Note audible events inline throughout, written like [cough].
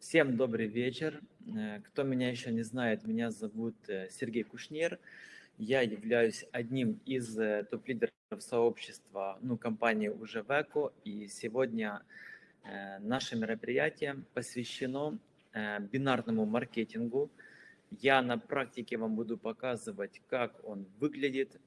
Всем добрый вечер. Э, кто меня еще не знает, меня зовут э, Сергей Кушнер. Я являюсь одним из э, топ-лидеров сообщества, ну, компании уже Веко. И сегодня наше мероприятие посвящено бинарному маркетингу. Я на практике вам буду показывать, как он выглядит.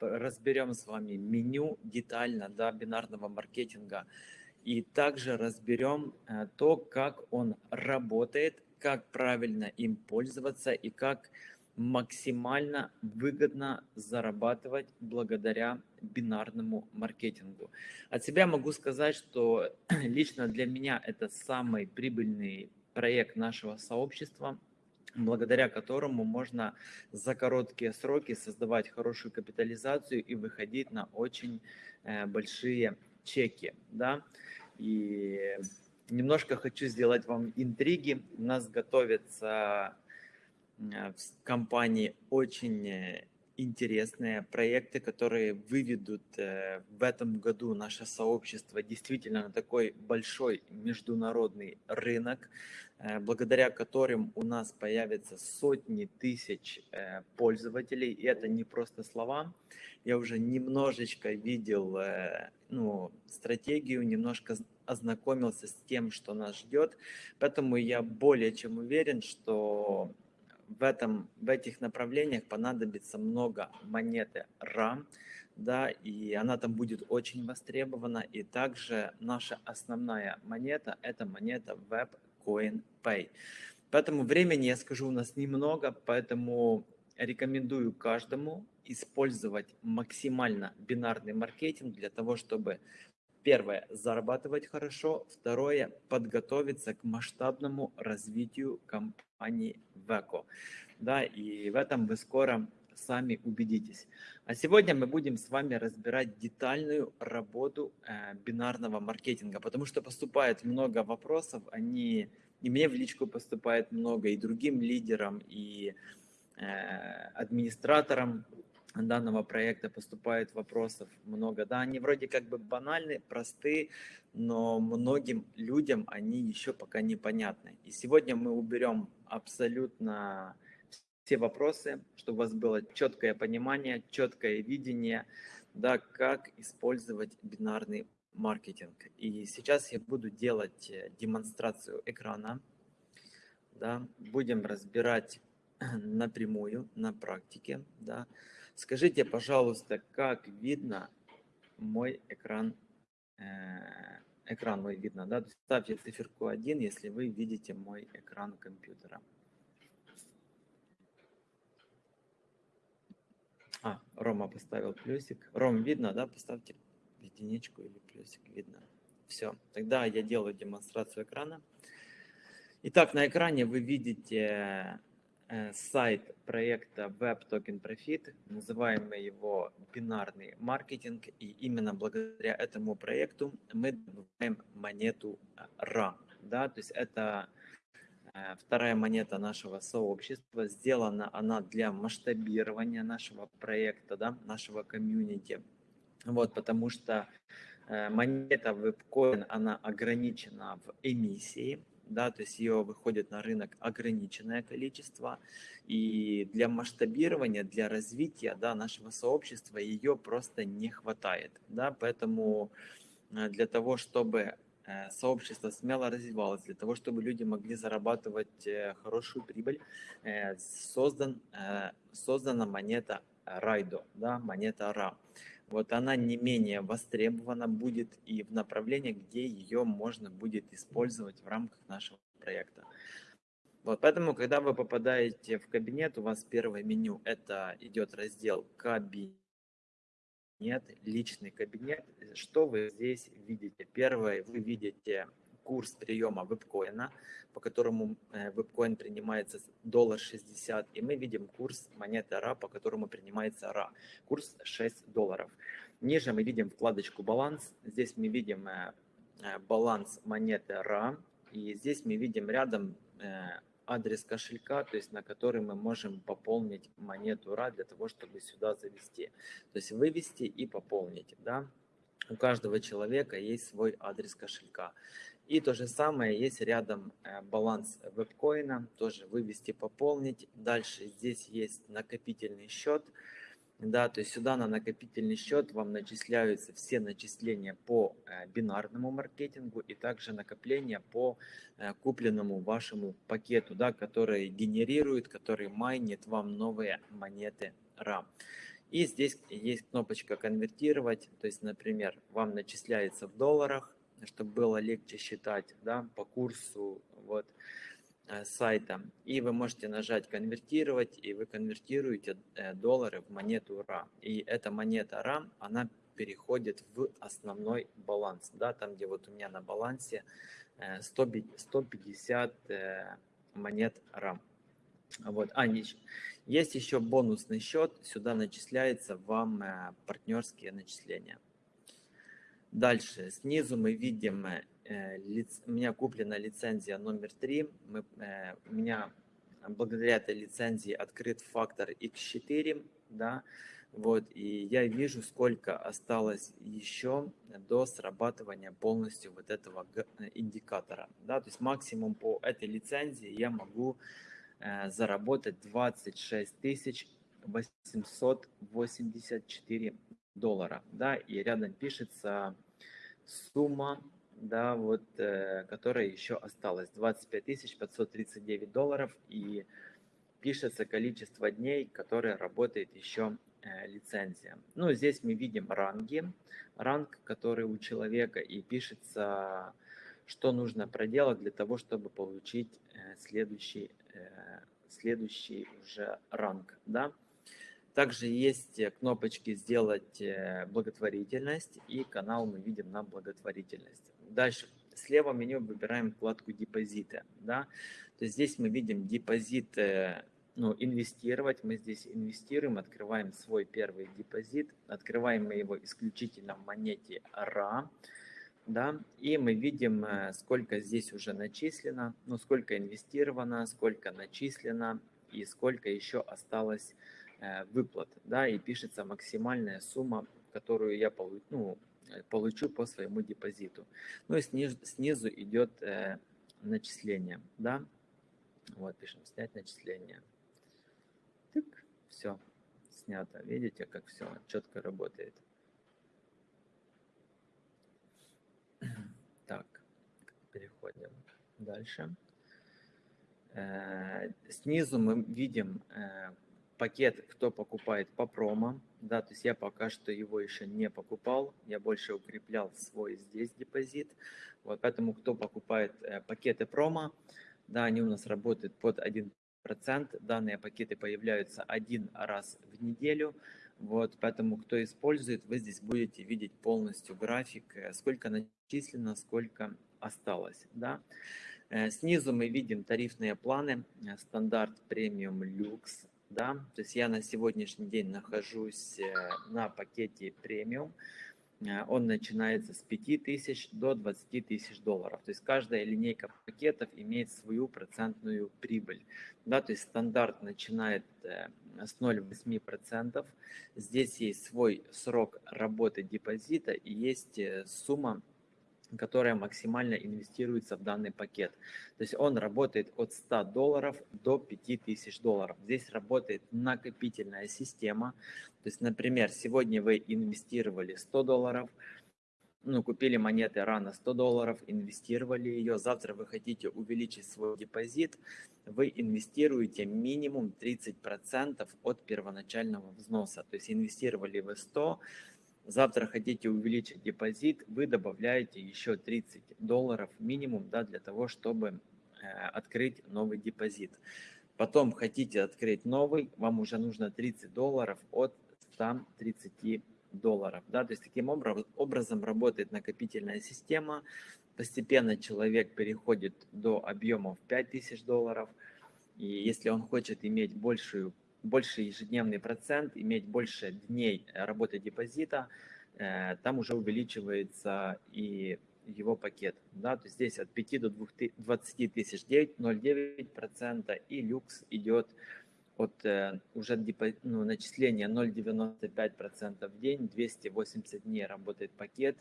Разберем с вами меню детально да, бинарного маркетинга – и также разберем э, то, как он работает, как правильно им пользоваться и как максимально выгодно зарабатывать благодаря бинарному маркетингу. От себя могу сказать, что [clears throat] лично для меня это самый прибыльный проект нашего сообщества, благодаря которому можно за короткие сроки создавать хорошую капитализацию и выходить на очень э, большие чеки. Да? И немножко хочу сделать вам интриги. У нас готовятся э, в компании очень э, интересные проекты, которые выведут э, в этом году наше сообщество действительно на такой большой международный рынок, благодаря которым у нас появятся сотни тысяч пользователей. И это не просто слова. Я уже немножечко видел ну, стратегию, немножко ознакомился с тем, что нас ждет. Поэтому я более чем уверен, что в, этом, в этих направлениях понадобится много монеты RAM, да, и она там будет очень востребована. И также наша основная монета – это монета WebCoin Pay. Поэтому времени, я скажу, у нас немного, поэтому рекомендую каждому использовать максимально бинарный маркетинг для того, чтобы Первое – зарабатывать хорошо. Второе – подготовиться к масштабному развитию компании Веко. Да, и в этом вы скоро сами убедитесь. А сегодня мы будем с вами разбирать детальную работу э, бинарного маркетинга, потому что поступает много вопросов, они и мне в личку поступает много, и другим лидерам, и э, администраторам данного проекта поступает вопросов много. Да, они вроде как бы банальны, просты, но многим людям они еще пока непонятны. И сегодня мы уберем абсолютно все вопросы, чтобы у вас было четкое понимание, четкое видение, да, как использовать бинарный маркетинг. И сейчас я буду делать э, демонстрацию экрана. Да, будем разбирать [clears throat] напрямую, на практике. Да. Скажите, пожалуйста, как видно мой экран, э, экран мой видно, да? Ставьте циферку 1, если вы видите мой экран компьютера. А, Рома поставил плюсик. Ром, видно, да? Поставьте единичку или плюсик, видно. Все, тогда я делаю демонстрацию экрана. Итак, на экране вы видите сайт проекта Web Token Profit, называем мы его бинарный маркетинг, и именно благодаря этому проекту мы добываем монету RA. Да? То есть это э, вторая монета нашего сообщества, сделана она для масштабирования нашего проекта, да, нашего комьюнити. Вот, потому что э, монета WebCoin, она ограничена в эмиссии, да, то есть ее выходит на рынок ограниченное количество, и для масштабирования, для развития да, нашего сообщества ее просто не хватает. Да, поэтому э, для того, чтобы сообщество смело развивалось, для того, чтобы люди могли зарабатывать э, хорошую прибыль, создан, создана монета Райдо, да, монета РА. Вот она не менее востребована будет и в направлении, где ее можно будет использовать в рамках нашего проекта. Вот, поэтому, когда вы попадаете в кабинет, у вас первое меню, это идет раздел «Кабинет», «Личный кабинет». Что вы здесь видите? Первое, вы видите курс приема вебкоина, по которому э, вебкоин принимается доллар 60, и мы видим курс монеты АРА, по которому принимается АРА, курс 6 долларов. Ниже мы видим вкладочку «Баланс», здесь мы видим э, э, баланс монеты АРА, и здесь мы видим рядом адрес кошелька, то есть на который мы можем пополнить монету РА для того, чтобы сюда завести. То есть вывести и пополнить. Да? У каждого человека есть свой адрес кошелька. И то же самое есть рядом э, баланс вебкоина, тоже вывести, пополнить. Дальше здесь есть накопительный счет. Да, то есть сюда на накопительный счет вам начисляются все начисления по э, бинарному маркетингу и также накопления по э, купленному вашему пакету, да, который генерирует, который майнит вам новые монеты RAM. И здесь есть кнопочка конвертировать, то есть, например, вам начисляется в долларах, чтобы было легче считать, да, по курсу, вот, сайта. И вы можете нажать конвертировать, и вы конвертируете э, доллары в монету RA. И эта монета RA, она переходит в основной баланс. Да, там, где вот у меня на балансе 150 э, монет RAM. Вот. А, есть еще бонусный счет, сюда начисляется вам партнерские начисления. Дальше, снизу мы видим Э, у меня куплена лицензия номер 3. Мы, э, у меня благодаря этой лицензии открыт фактор X4, да, вот, и я вижу, сколько осталось еще до срабатывания полностью вот этого индикатора, да, то есть максимум по этой лицензии я могу э, заработать 26 884 доллара, да, и рядом пишется сумма да, вот, э, которая еще осталась, 25 539 долларов, и пишется количество дней, которые работает еще э, лицензия. Ну, здесь мы видим ранги, ранг, который у человека, и пишется, что нужно проделать для того, чтобы получить э, следующий, следующий уже ранг, да. Также есть э, кнопочки «Сделать э, благотворительность» и канал мы видим на благотворительность. Дальше слева меню выбираем вкладку депозиты. Да? То есть здесь мы видим депозиты, ну, инвестировать. Мы здесь инвестируем, открываем свой первый депозит. Открываем мы его исключительно в монете RA. Да, и мы видим, э, сколько здесь уже начислено, ну, сколько инвестировано, сколько начислено и сколько еще осталось выплат, да, и пишется максимальная сумма, которую я получу, ну, Э, получу по своему депозиту. Ну и снизу, снизу идет э, начисление, да. Вот пишем снять начисление. Тык, все, снято. Видите, как все четко работает. [clears throat] Так, переходим дальше. Э, снизу мы видим э, пакет, кто покупает по промо, да, то есть я пока что его еще не покупал, я больше укреплял свой здесь депозит, вот, поэтому кто покупает э, пакеты промо, да, они у нас работают под 1%, данные пакеты появляются один раз в неделю, вот, поэтому кто использует, вы здесь будете видеть полностью график, э, сколько начислено, сколько осталось, да. Э, снизу мы видим тарифные планы, э, стандарт, премиум, люкс, да, то есть я на сегодняшний день нахожусь э, на пакете премиум, э, он начинается с 5000 до 20 тысяч долларов. То есть каждая линейка пакетов имеет свою процентную прибыль. Да, то есть стандарт начинает э, с 0,8%. Здесь есть свой срок работы депозита и есть сумма которая максимально инвестируется в данный пакет. То есть он работает от 100 долларов до 5000 долларов. Здесь работает накопительная система. То есть, например, сегодня вы инвестировали 100 долларов, ну, купили монеты рано 100 долларов, инвестировали ее, завтра вы хотите увеличить свой депозит, вы инвестируете минимум 30% от первоначального взноса. То есть инвестировали вы 100, завтра хотите увеличить депозит, вы добавляете еще 30 долларов минимум да, для того, чтобы э, открыть новый депозит. Потом хотите открыть новый, вам уже нужно 30 долларов от 130 долларов. Да? То есть таким образом работает накопительная система. Постепенно человек переходит до объемов 5000 долларов. И если он хочет иметь большую больше ежедневный процент, иметь больше дней работы депозита, э, там уже увеличивается и его пакет. Да? То есть здесь от 5 до 20 тысяч 0,9% и люкс идет от э, уже депо, ну, начисления 0,95% в день, 280 дней работает пакет,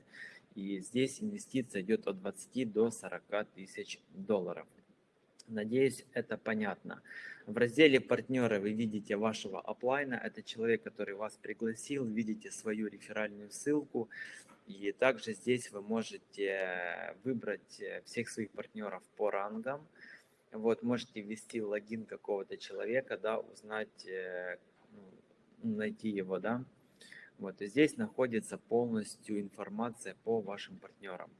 и здесь инвестиция идет от 20 до 40 тысяч долларов. Надеюсь, это понятно. В разделе «Партнеры» вы видите вашего оплайна. Это человек, который вас пригласил. Видите свою реферальную ссылку. И также здесь вы можете выбрать всех своих партнеров по рангам. Вот, можете ввести логин какого-то человека, да, узнать, э, ну, найти его, да. Вот, и здесь находится полностью информация по вашим партнерам.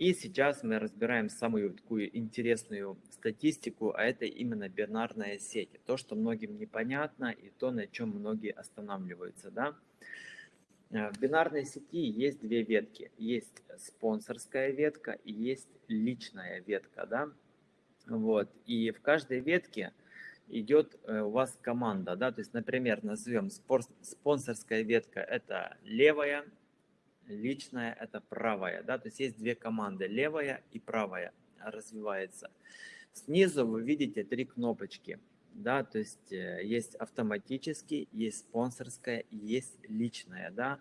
И сейчас мы разбираем самую такую интересную статистику, а это именно бинарная сеть. То, что многим непонятно и то, на чем многие останавливаются. Да? Э, в бинарной сети есть две ветки. Есть спонсорская ветка и есть личная ветка. Да? Вот. И в каждой ветке идет э, у вас команда. Да? То есть, например, назовем спонсорская ветка – это левая, личная – это правая. Да? То есть есть две команды, левая и правая развивается. Снизу вы видите три кнопочки. Да, то есть э, есть автоматический, есть спонсорская, есть личная, да.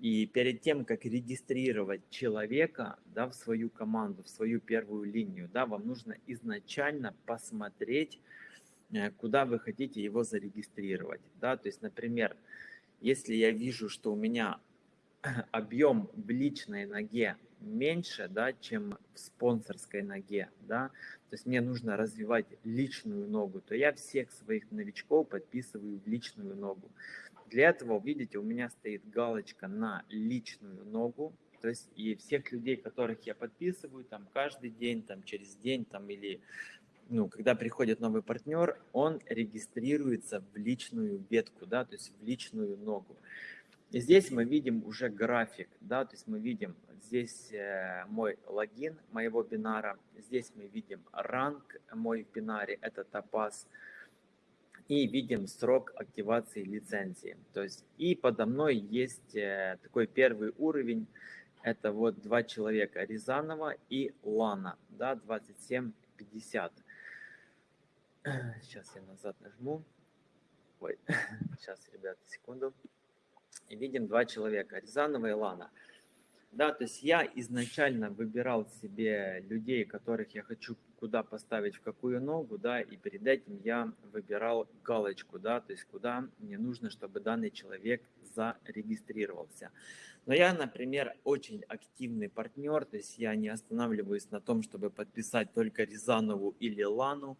И перед тем, как регистрировать человека да, в свою команду, в свою первую линию, да, вам нужно изначально посмотреть, э, куда вы хотите его зарегистрировать. Да. То есть, например, если я вижу, что у меня [clears throat] объем в личной ноге меньше, да, чем в спонсорской ноге, да, то есть мне нужно развивать личную ногу, то я всех своих новичков подписываю в личную ногу. Для этого, видите, у меня стоит галочка на личную ногу, то есть и всех людей, которых я подписываю, там каждый день, там через день, там или ну, когда приходит новый партнер, он регистрируется в личную ветку, да, то есть в личную ногу. И здесь мы видим уже график, да, то есть мы видим здесь э, мой логин моего бинара, здесь мы видим ранг мой в бинаре, это топаз, и видим срок активации лицензии. То есть и подо мной есть э, такой первый уровень, это вот два человека, Рязанова и Лана, да, 2750. Сейчас я назад нажму. Ой, [laughs] сейчас, ребята, секунду видим два человека, Рязанова и Лана. Да, то есть я изначально выбирал себе людей, которых я хочу куда поставить, в какую ногу, да, и перед этим я выбирал галочку, да, то есть куда мне нужно, чтобы данный человек зарегистрировался. Но я, например, очень активный партнер, то есть я не останавливаюсь на том, чтобы подписать только Рязанову или Лану.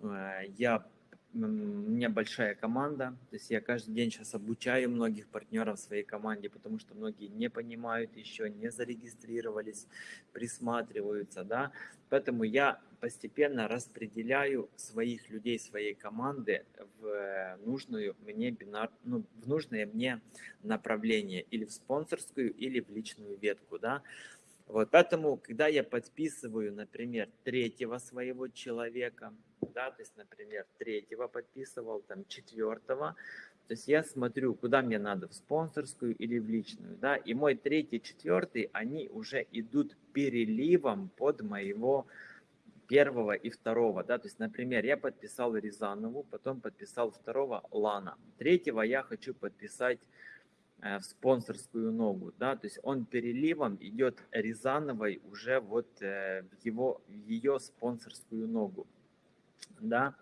Э, я у меня большая команда, то есть я каждый день сейчас обучаю многих партнеров своей команде, потому что многие не понимают еще, не зарегистрировались, присматриваются, да, поэтому я постепенно распределяю своих людей, своей команды в нужную мне бинар, ну, в нужное мне направление, или в спонсорскую, или в личную ветку, да, вот, поэтому, когда я подписываю, например, третьего своего человека, да, то есть, например, третьего подписывал, там, четвертого, то есть я смотрю, куда мне надо, в спонсорскую или в личную, да, и мой третий, четвертый, они уже идут переливом под моего первого и второго, да, то есть, например, я подписал Рязанову, потом подписал второго Лана, третьего я хочу подписать в спонсорскую ногу, да, то есть он переливом идет Рязановой уже вот э, в его, в ее спонсорскую ногу да,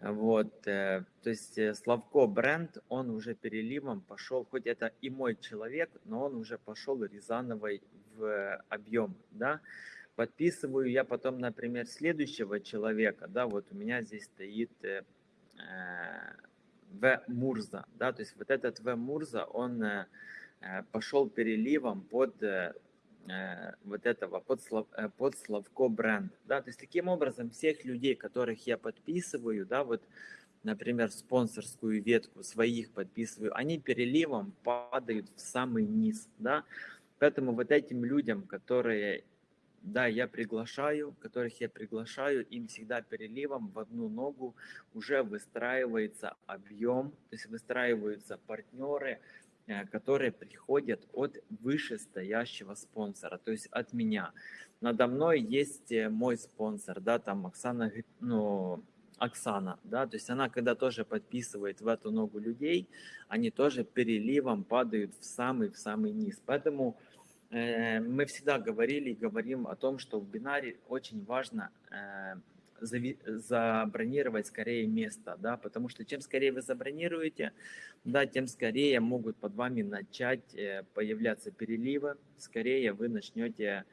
вот, э, то есть э, Славко бренд, он уже переливом пошел, хоть это и мой человек, но он уже пошел Рязановой в объем, да, подписываю я потом, например, следующего человека, да, вот у меня здесь стоит э, В. Мурза, да, то есть вот этот В. Мурза, он э, пошел переливом под Э, вот этого под, слов, э, под Славко бренд. Да? То есть таким образом всех людей, которых я подписываю, да, вот, например, спонсорскую ветку своих подписываю, они переливом падают в самый низ. Да? Поэтому вот этим людям, которые да, я приглашаю, которых я приглашаю, им всегда переливом в одну ногу уже выстраивается объем, то есть выстраиваются партнеры, Э, которые приходят от вышестоящего спонсора, то есть от меня. Надо мной есть э, мой спонсор, да, там Оксана, ну, Оксана, да, то есть она, когда тоже подписывает в эту ногу людей, они тоже переливом падают в самый, в самый низ. Поэтому мы всегда говорили и говорим о том, что в бинаре очень важно э, забронировать скорее место, да, потому что чем скорее вы забронируете, да, тем скорее могут под вами начать э, появляться переливы, скорее вы начнете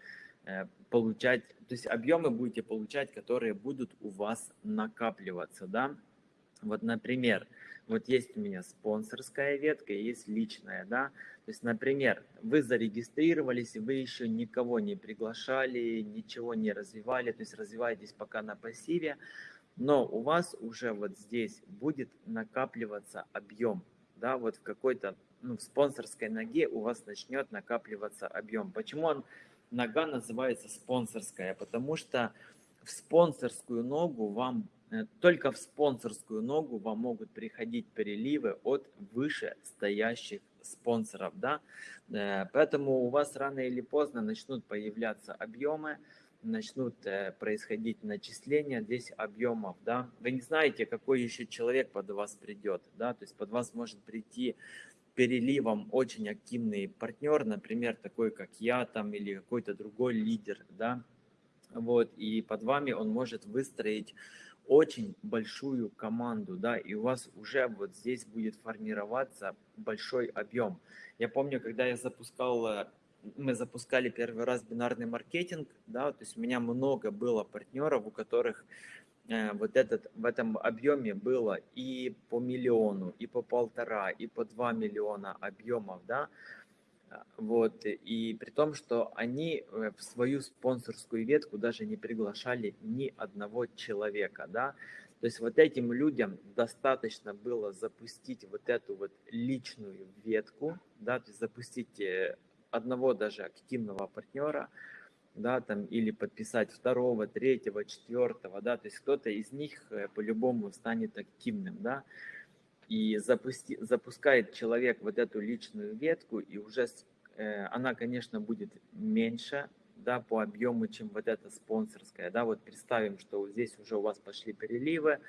получать, то есть объемы будете получать, которые будут у вас накапливаться, да. Вот, например, вот есть у меня спонсорская ветка, есть личная, да. То есть, например, вы зарегистрировались, вы еще никого не приглашали, ничего не развивали, то есть развиваетесь пока на пассиве, но у вас уже вот здесь будет накапливаться объем, да, вот в какой-то, ну, в спонсорской ноге у вас начнет накапливаться объем. Почему он, нога называется спонсорская? Потому что в спонсорскую ногу вам только в спонсорскую ногу вам могут приходить переливы от вышестоящих спонсоров. Да? Э, поэтому у вас рано или поздно начнут появляться объемы, начнут э, происходить начисления здесь объемов. Да? Вы не знаете, какой еще человек под вас придет. Да? То есть под вас может прийти переливом очень активный партнер, например, такой как я там или какой-то другой лидер, да, вот, и под вами он может выстроить очень большую команду, да, и у вас уже вот здесь будет формироваться большой объем. Я помню, когда я запускал, э, мы запускали первый раз бинарный маркетинг, да, то есть у меня много было партнеров, у которых э, вот этот, в этом объеме было и по миллиону, и по полтора, и по два миллиона объемов, да, вот, и при том, что они э, в свою спонсорскую ветку даже не приглашали ни одного человека, да, то есть вот этим людям достаточно было запустить вот эту вот личную ветку, да, то есть запустить э, одного даже активного партнера, да, там, или подписать второго, третьего, четвертого, да, то есть кто-то из них э, по-любому станет активным, да, и запусти, запускает человек вот эту личную ветку, и уже э, она, конечно, будет меньше да, по объему, чем вот эта спонсорская. Да, вот представим, что здесь уже у вас пошли переливы,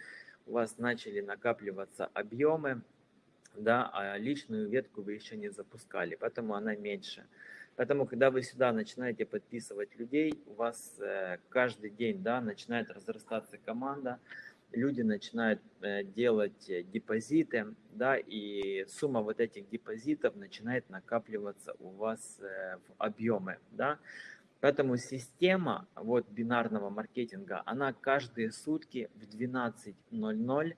у вас начали накапливаться объемы, да, а личную ветку вы еще не запускали, поэтому она меньше. Поэтому, когда вы сюда начинаете подписывать людей, у вас э, каждый день да, начинает разрастаться команда, люди начинают э, делать э, депозиты, да, и сумма вот этих депозитов начинает накапливаться у вас э, в объемы, да. Поэтому система вот бинарного маркетинга, она каждые сутки в 12.00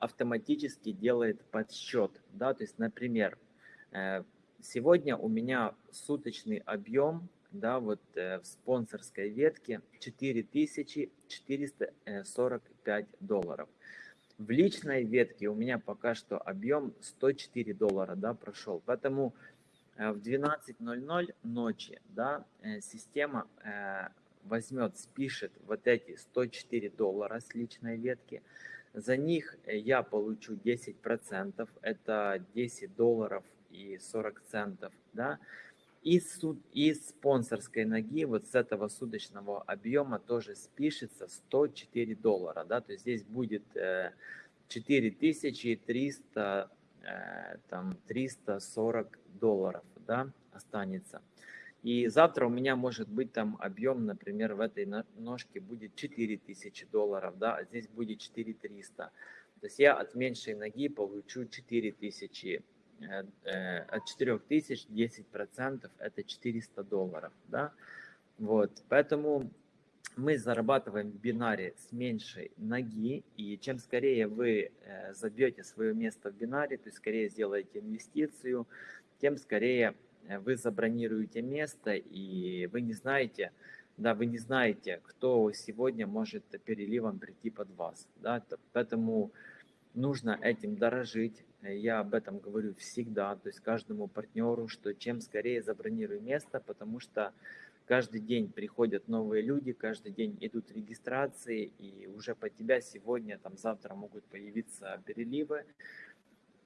автоматически делает подсчет, да, то есть, например, сегодня у меня суточный объем да, вот э, в спонсорской ветке 4445 долларов. В личной ветке у меня пока что объем 104 доллара, да, прошел. Поэтому э, в 12.00 ночи, да, э, система возьмет, спишет вот эти 104 доллара с личной ветки. За них я получу 10%, это 10 долларов и 40 центов, да, из, из спонсорской ноги, вот с этого суточного объема тоже спишется 104 доллара, да, то есть здесь будет э, 4300, э, там 340 долларов, да, останется. И завтра у меня может быть там объем, например, в этой ножке будет 4000 долларов, да, а здесь будет 4300. То есть я от меньшей ноги получу 4000 Э, э, от 4000 10% это 400 долларов, да, вот, поэтому мы зарабатываем в бинаре с меньшей ноги, и чем скорее вы э, забьете свое место в бинаре, то есть скорее сделаете инвестицию, тем скорее вы забронируете место, и вы не знаете, да, вы не знаете, кто сегодня может переливом прийти под вас, да, поэтому нужно этим дорожить, я об этом говорю всегда, то есть каждому партнеру, что чем скорее забронируй место, потому что каждый день приходят новые люди, каждый день идут регистрации, и уже по тебя сегодня, там завтра могут появиться переливы,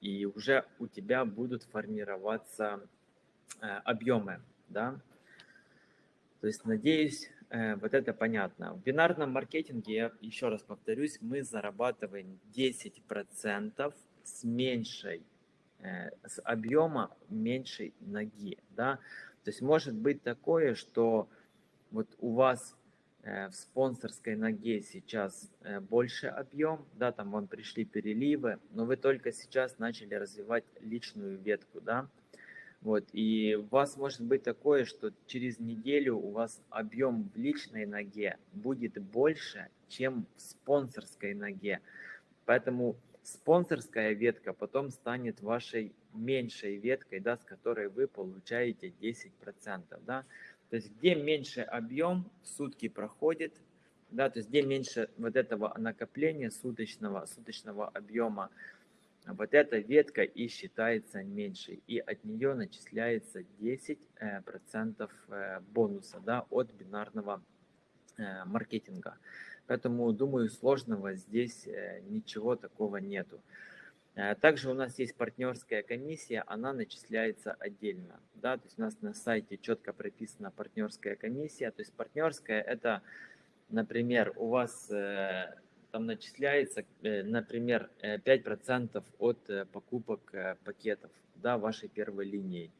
и уже у тебя будут формироваться э, объемы, да. То есть, надеюсь, э, вот это понятно. В бинарном маркетинге, я еще раз повторюсь, мы зарабатываем 10% с меньшей, э, с объема меньшей ноги, да, То есть может быть такое, что вот у вас э, в спонсорской ноге сейчас э, больше объем, да, там вам пришли переливы, но вы только сейчас начали развивать личную ветку, да, вот, и у вас может быть такое, что через неделю у вас объем в личной ноге будет больше, чем в спонсорской ноге. Поэтому спонсорская ветка потом станет вашей меньшей веткой, да, с которой вы получаете 10%. Да. То есть где меньше объем сутки проходит, да, то есть где меньше вот этого накопления суточного, суточного объема, вот эта ветка и считается меньшей, и от нее начисляется 10% э, э, бонуса да, от бинарного э, маркетинга. Поэтому, думаю, сложного здесь ничего такого нету. Также у нас есть партнерская комиссия, она начисляется отдельно. Да? То есть у нас на сайте четко прописана партнерская комиссия. То есть партнерская это, например, у вас там начисляется, э, например, 5% э, от э, покупок пакетов да, вашей первой линии.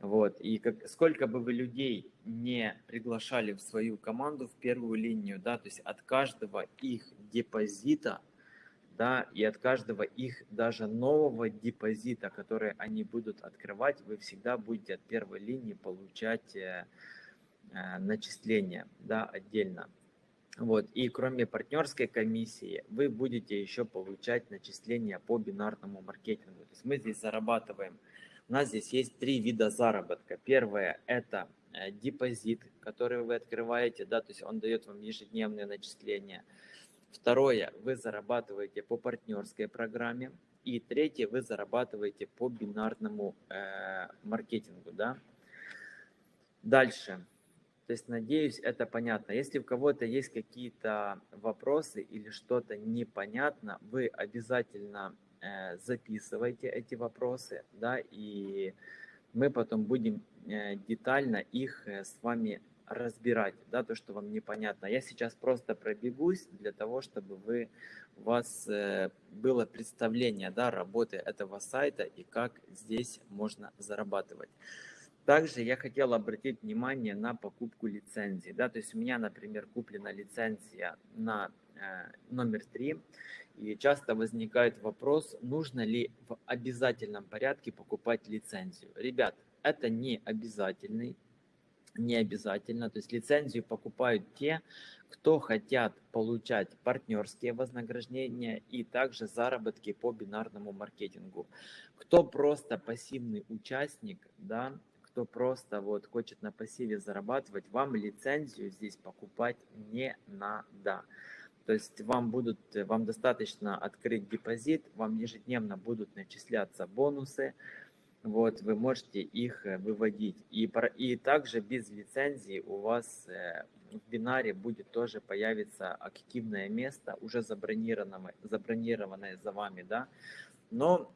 Вот. И как, сколько бы вы людей не приглашали в свою команду, в первую линию, да, то есть от каждого их депозита, да, и от каждого их даже нового депозита, который они будут открывать, вы всегда будете от первой линии получать э, э, начисления, да, отдельно. Вот. И кроме партнерской комиссии, вы будете еще получать начисления по бинарному маркетингу. То есть мы здесь зарабатываем. У нас здесь есть три вида заработка. Первое – это э, депозит, который вы открываете, да, то есть он дает вам ежедневные начисления. Второе, вы зарабатываете по партнерской программе. И третье, вы зарабатываете по бинарному э, маркетингу, да. Дальше. То есть, надеюсь, это понятно. Если у кого-то есть какие-то вопросы или что-то непонятно, вы обязательно э, записывайте эти вопросы, да, и мы потом будем э, детально их э, с вами разбирать, да, то, что вам непонятно. Я сейчас просто пробегусь для того, чтобы вы, у вас э, было представление, да, работы этого сайта и как здесь можно зарабатывать. Также я хотел обратить внимание на покупку лицензии. Да? То есть у меня, например, куплена лицензия на э, номер 3. И часто возникает вопрос, нужно ли в обязательном порядке покупать лицензию. Ребят, это не обязательный, не обязательно. То есть лицензию покупают те, кто хотят получать партнерские вознаграждения и также заработки по бинарному маркетингу. Кто просто пассивный участник, да, кто просто вот хочет на пассиве зарабатывать, вам лицензию здесь покупать не надо. То есть вам будут, вам достаточно открыть депозит, вам ежедневно будут начисляться бонусы, вот, вы можете их э, выводить. И, и также без лицензии у вас э, в бинаре будет тоже появиться активное место, уже забронированное, забронированное за вами, да, но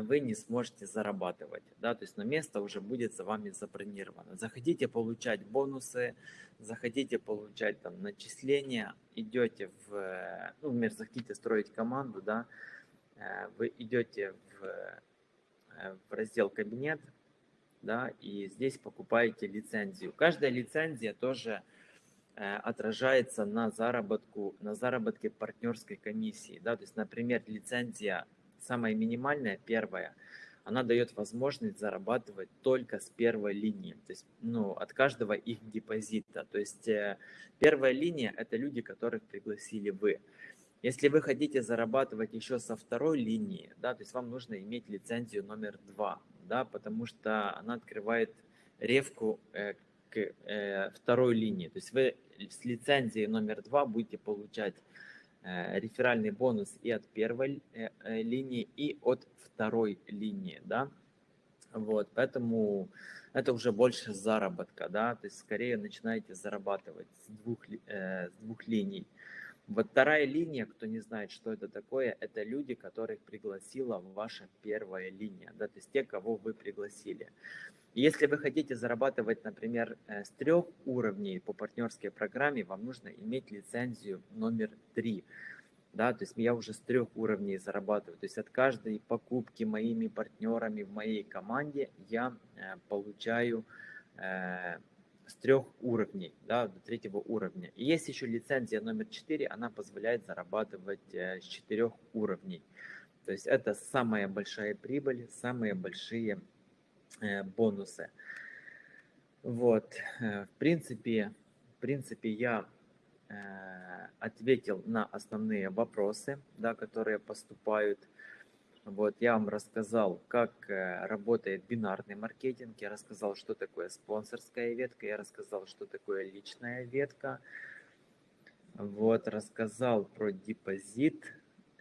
вы не сможете зарабатывать, да, то есть на место уже будет за вами забронировано. Захотите получать бонусы, захотите получать там начисления, идете в, ну, например, захотите строить команду, да, э, вы идете в, э, в раздел кабинет, да, и здесь покупаете лицензию. Каждая лицензия тоже э, отражается на заработку, на заработке партнерской комиссии, да, то есть, например, лицензия самая минимальная, первая, она дает возможность зарабатывать только с первой линии, то есть ну, от каждого их депозита. То есть э, первая линия – это люди, которых пригласили вы. Если вы хотите зарабатывать еще со второй линии, да, то есть вам нужно иметь лицензию номер два, да, потому что она открывает ревку э, к э, второй линии. То есть вы с лицензией номер два будете получать реферальный бонус и от первой э, э, линии, и от второй линии, да. Вот, поэтому это уже больше заработка, да, то есть скорее начинаете зарабатывать с двух, э, с двух линий. Вот вторая линия, кто не знает, что это такое, это люди, которых пригласила ваша первая линия, да, то есть те, кого вы пригласили. Если вы хотите зарабатывать, например, э, с трех уровней по партнерской программе, вам нужно иметь лицензию номер три. Да, то есть я уже с трех уровней зарабатываю. То есть от каждой покупки моими партнерами в моей команде я э, получаю э, с трех уровней, да, до третьего уровня. И есть еще лицензия номер 4, она позволяет зарабатывать э, с четырех уровней. То есть это самая большая прибыль, самые большие э, бонусы. Вот, э, в принципе, в принципе я ответил на основные вопросы, да, которые поступают. Вот, я вам рассказал, как э, работает бинарный маркетинг, я рассказал, что такое спонсорская ветка, я рассказал, что такое личная ветка. Вот, рассказал про депозит,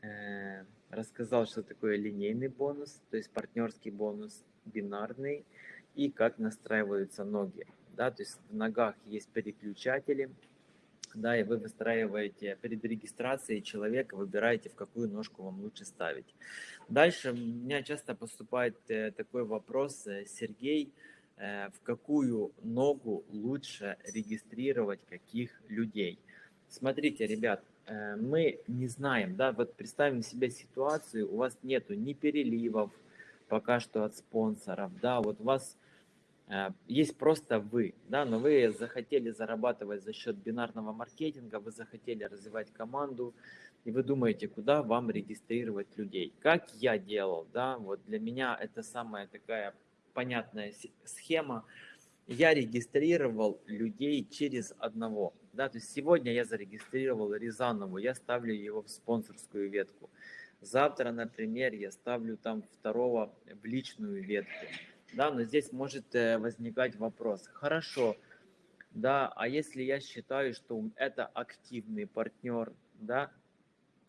э, рассказал, что такое линейный бонус, то есть партнерский бонус, бинарный, и как настраиваются ноги. Да, то есть в ногах есть переключатели, да, и вы выстраиваете перед регистрацией человека, выбираете, в какую ножку вам лучше ставить. Дальше у меня часто поступает э, такой вопрос, э, Сергей, э, в какую ногу лучше регистрировать каких людей? Смотрите, ребят, мы не знаем, да, вот представим себе ситуацию, у вас нету ни переливов пока что от спонсоров, да, вот у вас есть просто вы, да, но вы захотели зарабатывать за счет бинарного маркетинга, вы захотели развивать команду, и вы думаете, куда вам регистрировать людей. Как я делал, да, вот для меня это самая такая понятная схема. Я регистрировал людей через одного, да, то есть сегодня я зарегистрировал Рязанову, я ставлю его в спонсорскую ветку. Завтра, например, я ставлю там второго в личную ветку да, но здесь может э, возникать вопрос. Хорошо, да, а если я считаю, что это активный партнер, да,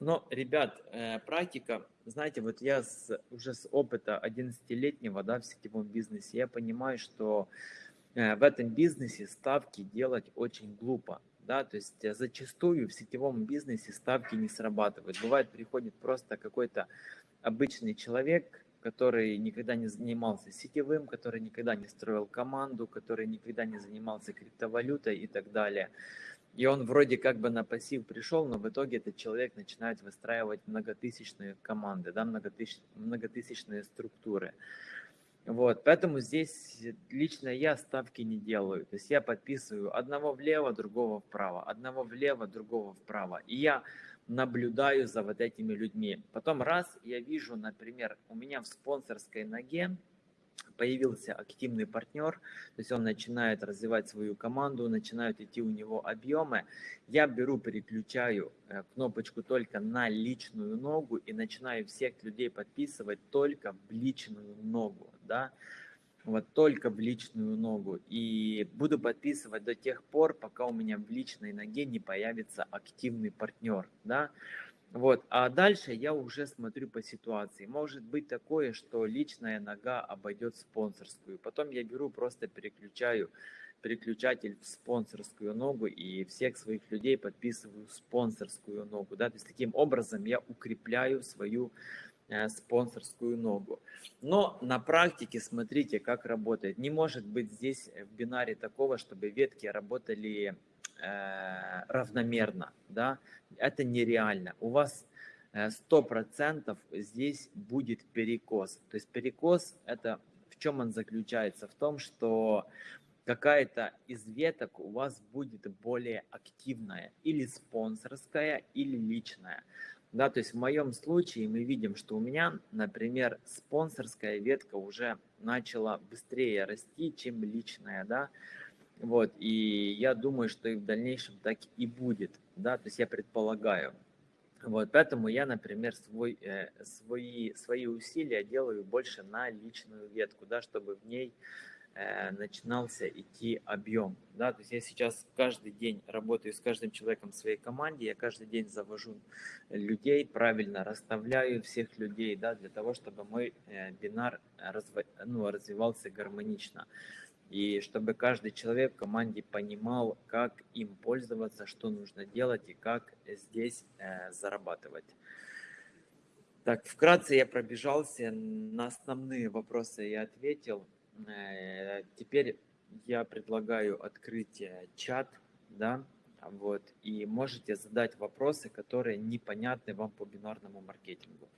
но, ребят, э, практика, знаете, вот я с, уже с опыта 11-летнего, да, в сетевом бизнесе, я понимаю, что э, в этом бизнесе ставки делать очень глупо, да, то есть зачастую в сетевом бизнесе ставки не срабатывают. Бывает, приходит просто какой-то обычный человек, который никогда не занимался сетевым, который никогда не строил команду, который никогда не занимался криптовалютой и так далее. И он вроде как бы на пассив пришел, но в итоге этот человек начинает выстраивать многотысячные команды, да, многотысяч, многотысячные структуры. Вот, поэтому здесь лично я ставки не делаю. То есть я подписываю одного влево, другого вправо, одного влево, другого вправо. И я наблюдаю за вот этими людьми. Потом раз я вижу, например, у меня в спонсорской ноге появился активный партнер, то есть он начинает развивать свою команду, начинают идти у него объемы, я беру, переключаю э, кнопочку только на личную ногу и начинаю всех людей подписывать только в личную ногу, да, вот только в личную ногу. И буду подписывать до тех пор, пока у меня в личной ноге не появится активный партнер, да. Вот, а дальше я уже смотрю по ситуации. Может быть такое, что личная нога обойдет спонсорскую. Потом я беру, просто переключаю переключатель в спонсорскую ногу и всех своих людей подписываю спонсорскую ногу. Да? То есть таким образом я укрепляю свою спонсорскую ногу. Но на практике смотрите, как работает. Не может быть здесь в бинаре такого, чтобы ветки работали э, равномерно. Да? Это нереально. У вас э, сто процентов здесь будет перекос. То есть перекос это в чем он заключается? В том, что какая-то из веток у вас будет более активная, или спонсорская, или личная. Да, то есть в моем случае мы видим, что у меня, например, спонсорская ветка уже начала быстрее расти, чем личная, да, вот, и я думаю, что и в дальнейшем так и будет, да, то есть я предполагаю. Вот, поэтому я, например, свой, э, свои, свои усилия делаю больше на личную ветку, да, чтобы в ней начинался идти объем. Да? То есть я сейчас каждый день работаю с каждым человеком в своей команде, я каждый день завожу людей, правильно расставляю всех людей да, для того, чтобы мой э, бинар разв... ну, развивался гармонично. И чтобы каждый человек в команде понимал, как им пользоваться, что нужно делать и как здесь э, зарабатывать. Так, вкратце я пробежался, на основные вопросы я ответил. Э, теперь я предлагаю открыть э, чат, да, вот, и можете задать вопросы, которые непонятны вам по бинарному маркетингу.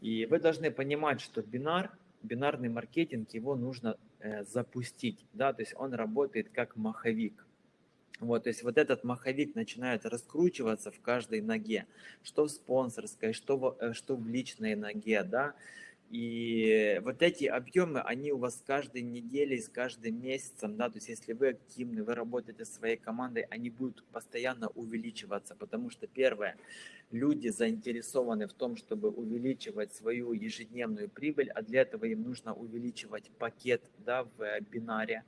И вы должны понимать, что бинар, бинарный маркетинг, его нужно э, запустить, да, то есть он работает как маховик. Вот, то есть вот этот маховик начинает раскручиваться в каждой ноге, что в спонсорской, что в, э, что в личной ноге, да, и вот эти объемы, они у вас с каждой неделей, с каждым месяцем, да, то есть если вы активны, вы работаете своей командой, они будут постоянно увеличиваться, потому что первое, люди заинтересованы в том, чтобы увеличивать свою ежедневную прибыль, а для этого им нужно увеличивать пакет, да, в бинаре,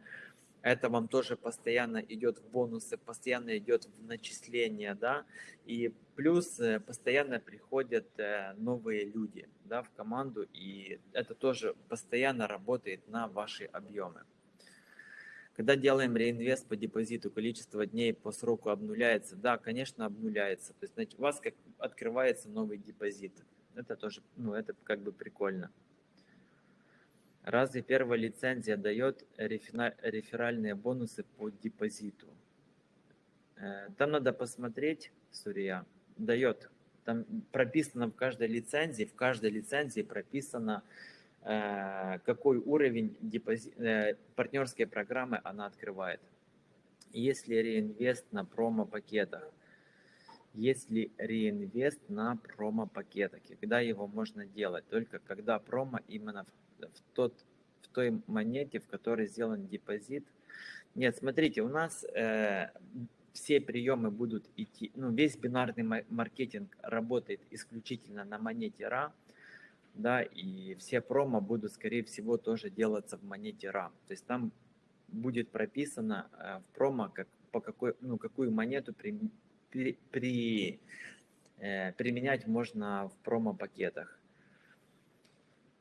это вам тоже постоянно идет в бонусы, постоянно идет в начисления, да, и плюс э, постоянно приходят э, новые люди, да, в команду, и это тоже постоянно работает на ваши объемы. Когда делаем реинвест по депозиту, количество дней по сроку обнуляется? Да, конечно, обнуляется. То есть значит, у вас как открывается новый депозит. Это тоже, ну, это как бы прикольно. Разве первая лицензия дает реферальные бонусы по депозиту? Э, там надо посмотреть, Сурия, дает. Там прописано в каждой лицензии, в каждой лицензии прописано, э, какой уровень депози... Э, партнерской программы она открывает. Если реинвест на промо-пакетах, если реинвест на промо-пакетах, когда его можно делать? Только когда промо именно в в, тот, в той монете, в которой сделан депозит. Нет, смотрите, у нас э, все приемы будут идти, ну, весь бинарный маркетинг работает исключительно на монете RA, да, и все промо будут, скорее всего, тоже делаться в монете RA. То есть там будет прописано э, в промо, как, по какой, ну, какую монету при, при, при, э, применять можно в промо-пакетах.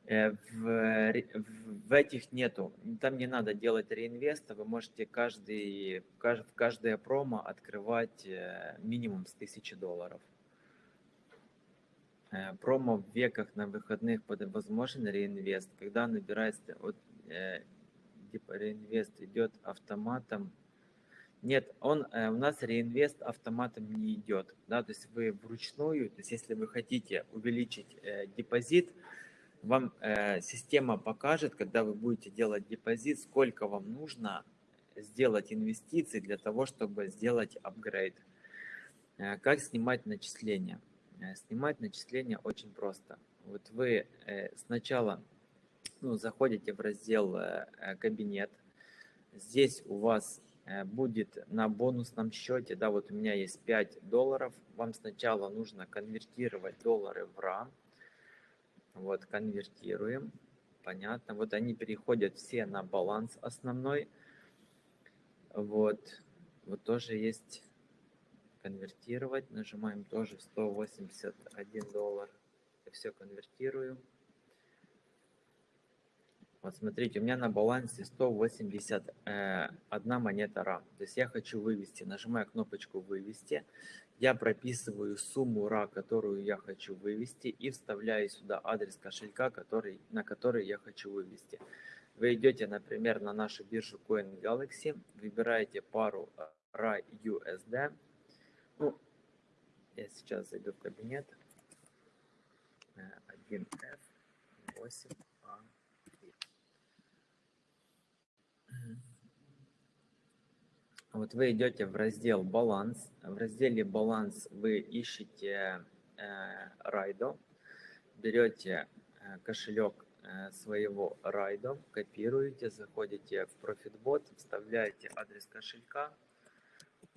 Э, в, в этих нету, там не надо делать реинвеста, вы можете каждый, в каждое промо открывать э, минимум с 1000 долларов. Э, промо в веках на выходных возможен реинвест, когда набирается, вот, типа реинвест идет автоматом, нет, он, у нас реинвест автоматом не идет, да, то есть вы вручную, то есть если вы хотите увеличить депозит, вам э, система покажет, когда вы будете делать депозит, сколько вам нужно сделать инвестиций для того, чтобы сделать апгрейд. Э, как снимать начисления? Э, снимать начисления очень просто. Вот вы э, сначала ну, заходите в раздел э, э «Кабинет». Здесь у вас э, будет на бонусном счете, да, вот у меня есть 5 долларов. Вам сначала нужно конвертировать доллары в РА. Вот, конвертируем. Понятно. Вот они переходят все на баланс основной. Вот. Вот тоже есть конвертировать. Нажимаем тоже 181 доллар. Все конвертирую. Вот смотрите, у меня на балансе 181 э, монета RAM. То есть я хочу вывести. Нажимаю кнопочку «Вывести». Я прописываю сумму RA, которую я хочу вывести, и вставляю сюда адрес кошелька, который, на который я хочу вывести. Вы идете, например, на нашу биржу Coin Galaxy, выбираете пару RA USD. Ну, я сейчас зайду в кабинет. 1F Вот вы идете в раздел «Баланс». В разделе «Баланс» вы ищете э, Райдо, берете э, кошелек э, своего Райдо, копируете, заходите в ProfitBot, вставляете адрес кошелька,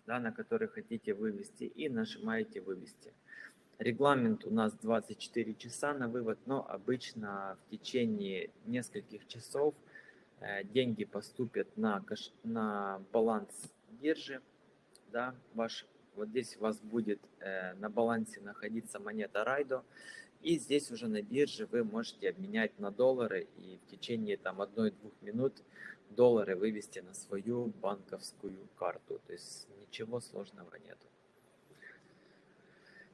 да, на который хотите вывести, и нажимаете «Вывести». Регламент у нас 24 часа на вывод, но обычно в течение нескольких часов деньги поступят на, кош... на баланс бирже, да, ваш, вот здесь у вас будет э, на балансе находиться монета Райдо, и здесь уже на бирже вы можете обменять на доллары и в течение там одной-двух минут доллары вывести на свою банковскую карту. То есть ничего сложного нету.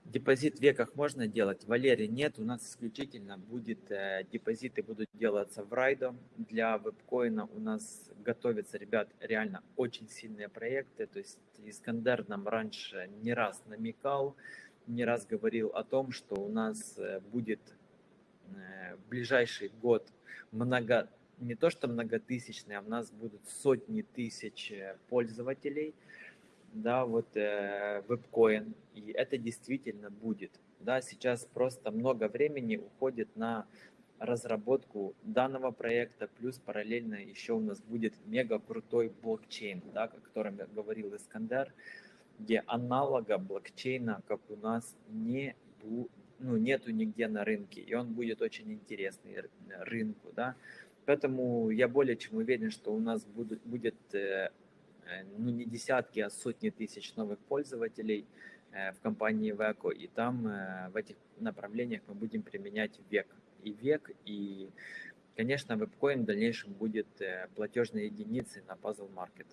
Депозит в веках можно делать, Валерий нет, у нас исключительно будет, э, депозиты будут делаться в Райдо. Для вебкоина у нас готовятся, ребят, реально очень сильные проекты. То есть Искандер нам раньше не раз намекал, не раз говорил о том, что у нас э, будет э, в ближайший год много, не то что многотысячный, а у нас будут сотни тысяч э, пользователей, да, вот э, вебкоин, и это действительно будет. Да, сейчас просто много времени уходит на разработку данного проекта, плюс параллельно еще у нас будет мега крутой блокчейн, да, о котором я говорил Искандер, где аналога блокчейна, как у нас, не ну, нету нигде на рынке, и он будет очень интересный рынку, да. Поэтому я более чем уверен, что у нас будет э, э, ну, не десятки, а сотни тысяч новых пользователей э, в компании Veco, и там в этих направлениях мы будем применять век и век, и, конечно, вебкоин в дальнейшем будет платежной единицей на Puzzle Market.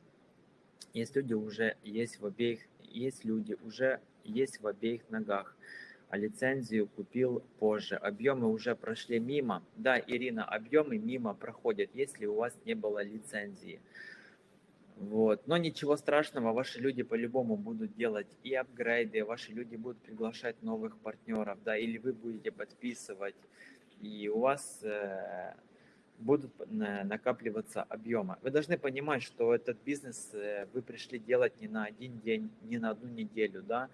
Есть люди уже есть в обеих, есть люди уже есть в обеих ногах а лицензию купил позже. Объемы уже прошли мимо. Да, Ирина, объемы мимо проходят, если у вас не было лицензии. Вот. Но ничего страшного, ваши люди по-любому будут делать и апгрейды, ваши люди будут приглашать новых партнеров, да, или вы будете подписывать, и у вас э, будут накапливаться объемы. Вы должны понимать, что этот бизнес э, вы пришли делать не на один день, не на одну неделю, да,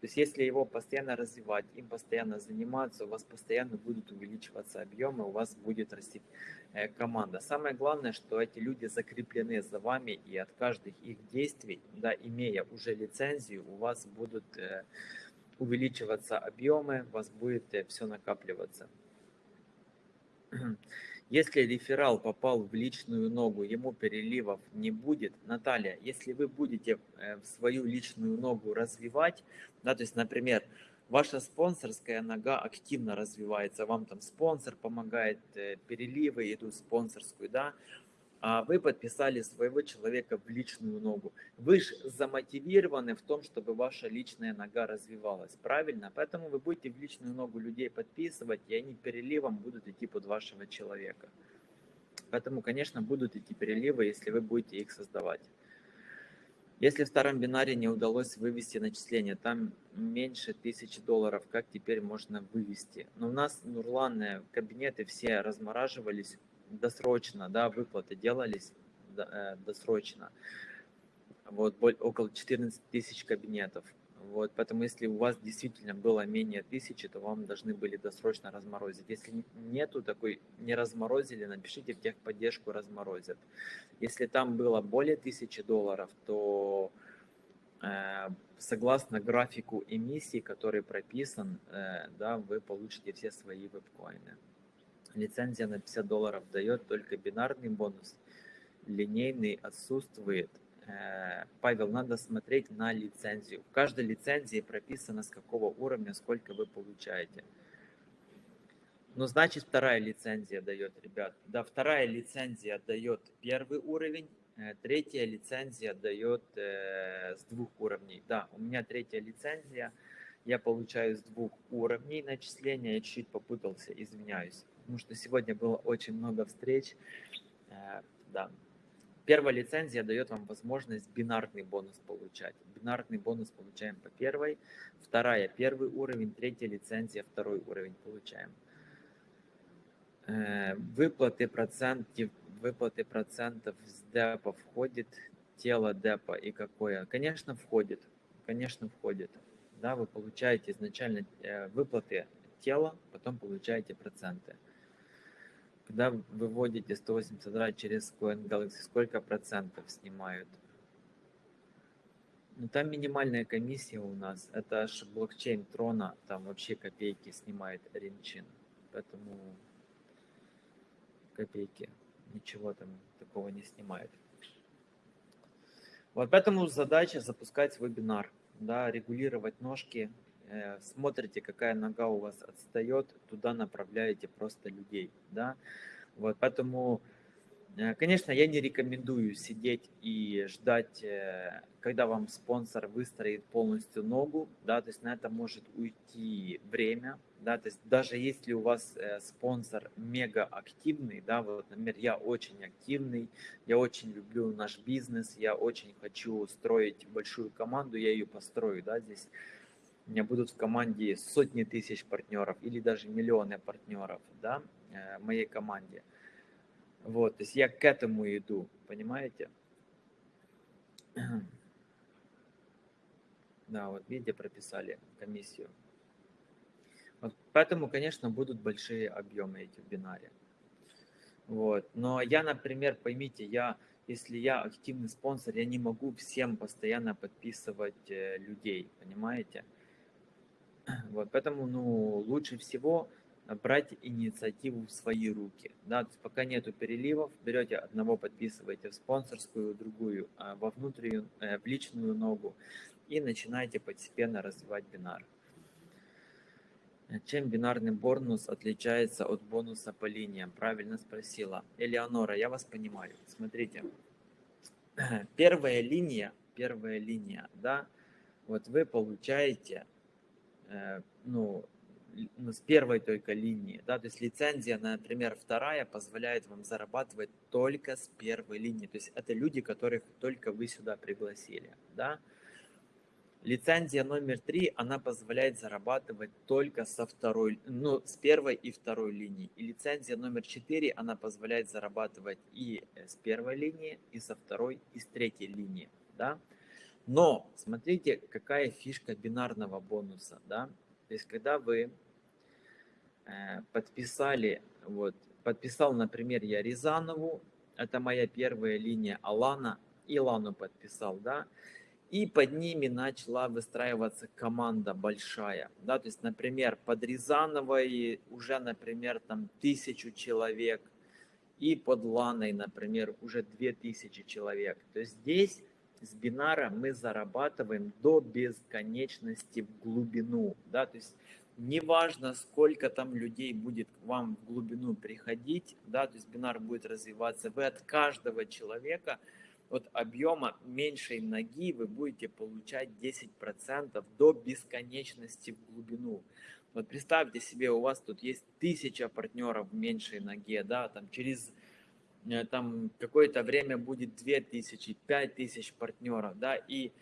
то есть если его постоянно развивать, им постоянно заниматься, у вас постоянно будут увеличиваться объемы, у вас будет расти э, команда. Самое главное, что эти люди закреплены за вами, и от каждых их действий, да, имея уже лицензию, у вас будут э, увеличиваться объемы, у вас будет э, все накапливаться. Если реферал попал в личную ногу, ему переливов не будет. Наталья, если вы будете э, в свою личную ногу развивать, да, то есть, например, ваша спонсорская нога активно развивается, вам там спонсор помогает, э, переливы идут спонсорскую, да, а вы подписали своего человека в личную ногу. Вы же замотивированы в том, чтобы ваша личная нога развивалась, правильно? Поэтому вы будете в личную ногу людей подписывать, и они переливом будут идти под вашего человека. Поэтому, конечно, будут идти переливы, если вы будете их создавать. Если в старом бинаре не удалось вывести начисление, там меньше тысячи долларов, как теперь можно вывести? Но у нас, Нурлан, э, кабинеты все размораживались досрочно, да, выплаты делались э, досрочно. Вот около 14 тысяч кабинетов. Вот, поэтому если у вас действительно было менее тысячи, то вам должны были досрочно разморозить. Если нету такой, не разморозили, напишите в техподдержку разморозят. Если там было более тысячи долларов, то э, согласно графику эмиссии, который прописан, э, да, вы получите все свои вебкоины. Лицензия на 50 долларов дает только бинарный бонус. Линейный отсутствует. Э, Павел, надо смотреть на лицензию. В каждой лицензии прописано, с какого уровня, сколько вы получаете. Ну, значит, вторая лицензия дает, ребят. Да, вторая лицензия дает первый уровень, э, третья лицензия дает э, с двух уровней. Да, у меня третья лицензия, я получаю с двух уровней начисления, я чуть-чуть попутался, извиняюсь потому что сегодня было очень много встреч. Э, да. Первая лицензия дает вам возможность бинарный бонус получать. Бинарный бонус получаем по первой, вторая первый уровень, третья лицензия второй уровень получаем. Э, выплаты процентов, выплаты процентов с депа входит тело депа и какое? Конечно, входит. Конечно, входит. Да, вы получаете изначально э, выплаты тела, потом получаете проценты когда выводите 182 через Coin Galaxy, сколько процентов снимают? Ну, там минимальная комиссия у нас. Это аж блокчейн Трона, там вообще копейки снимает Ринчин. Поэтому копейки. Ничего там такого не снимает. Вот поэтому задача запускать вебинар, да, регулировать ножки, смотрите, какая нога у вас отстает, туда направляете просто людей, да. Вот, поэтому, э, конечно, я не рекомендую сидеть и ждать, э, когда вам спонсор выстроит полностью ногу, да, то есть на это может уйти время, да, то есть даже если у вас спонсор мега активный, да, вот, например, я очень активный, я очень люблю наш бизнес, я очень хочу строить большую команду, я ее построю, да, здесь у меня будут в команде сотни тысяч партнеров или даже миллионы партнеров, да, э, моей команде. Вот, то есть я к этому иду, понимаете? [clears throat] Да, вот видите, прописали комиссию. Вот поэтому, конечно, будут большие объемы эти в бинаре. Вот. Но я, например, поймите, я, если я активный спонсор, я не могу всем постоянно подписывать э, людей, понимаете? Вот, поэтому, ну, лучше всего брать инициативу в свои руки. Да, то есть пока нету переливов, берете одного, подписываете в спонсорскую, другую а во внутреннюю, э, в личную ногу и начинаете постепенно развивать бинар. Чем бинарный бонус отличается от бонуса по линиям? Правильно спросила. Элеонора, я вас понимаю. Смотрите, [clears throat] первая линия, первая линия, да, вот вы получаете, ну, ну, с первой только линии, да, то есть лицензия, например, вторая позволяет вам зарабатывать только с первой линии, то есть это люди, которых только вы сюда пригласили, да. Лицензия номер три, она позволяет зарабатывать только со второй, ну, с первой и второй линии. И лицензия номер четыре, она позволяет зарабатывать и с первой линии, и со второй, и с третьей линии, да. Но смотрите, какая фишка бинарного бонуса, да. То есть, когда вы э, подписали, вот, подписал, например, я Рязанову, это моя первая линия, Алана, и Лану подписал, да, и под ними начала выстраиваться команда большая, да, то есть, например, под Рязановой уже, например, там тысячу человек, и под Ланой, например, уже две тысячи человек. То есть здесь с бинара мы зарабатываем до бесконечности в глубину, да, то есть неважно, сколько там людей будет к вам в глубину приходить, да, то есть бинар будет развиваться, вы от каждого человека, от объема меньшей ноги вы будете получать 10% до бесконечности в глубину. Вот представьте себе, у вас тут есть тысяча партнеров в меньшей ноге, да, там через там какое-то время будет 2000, 5000 партнеров, да, и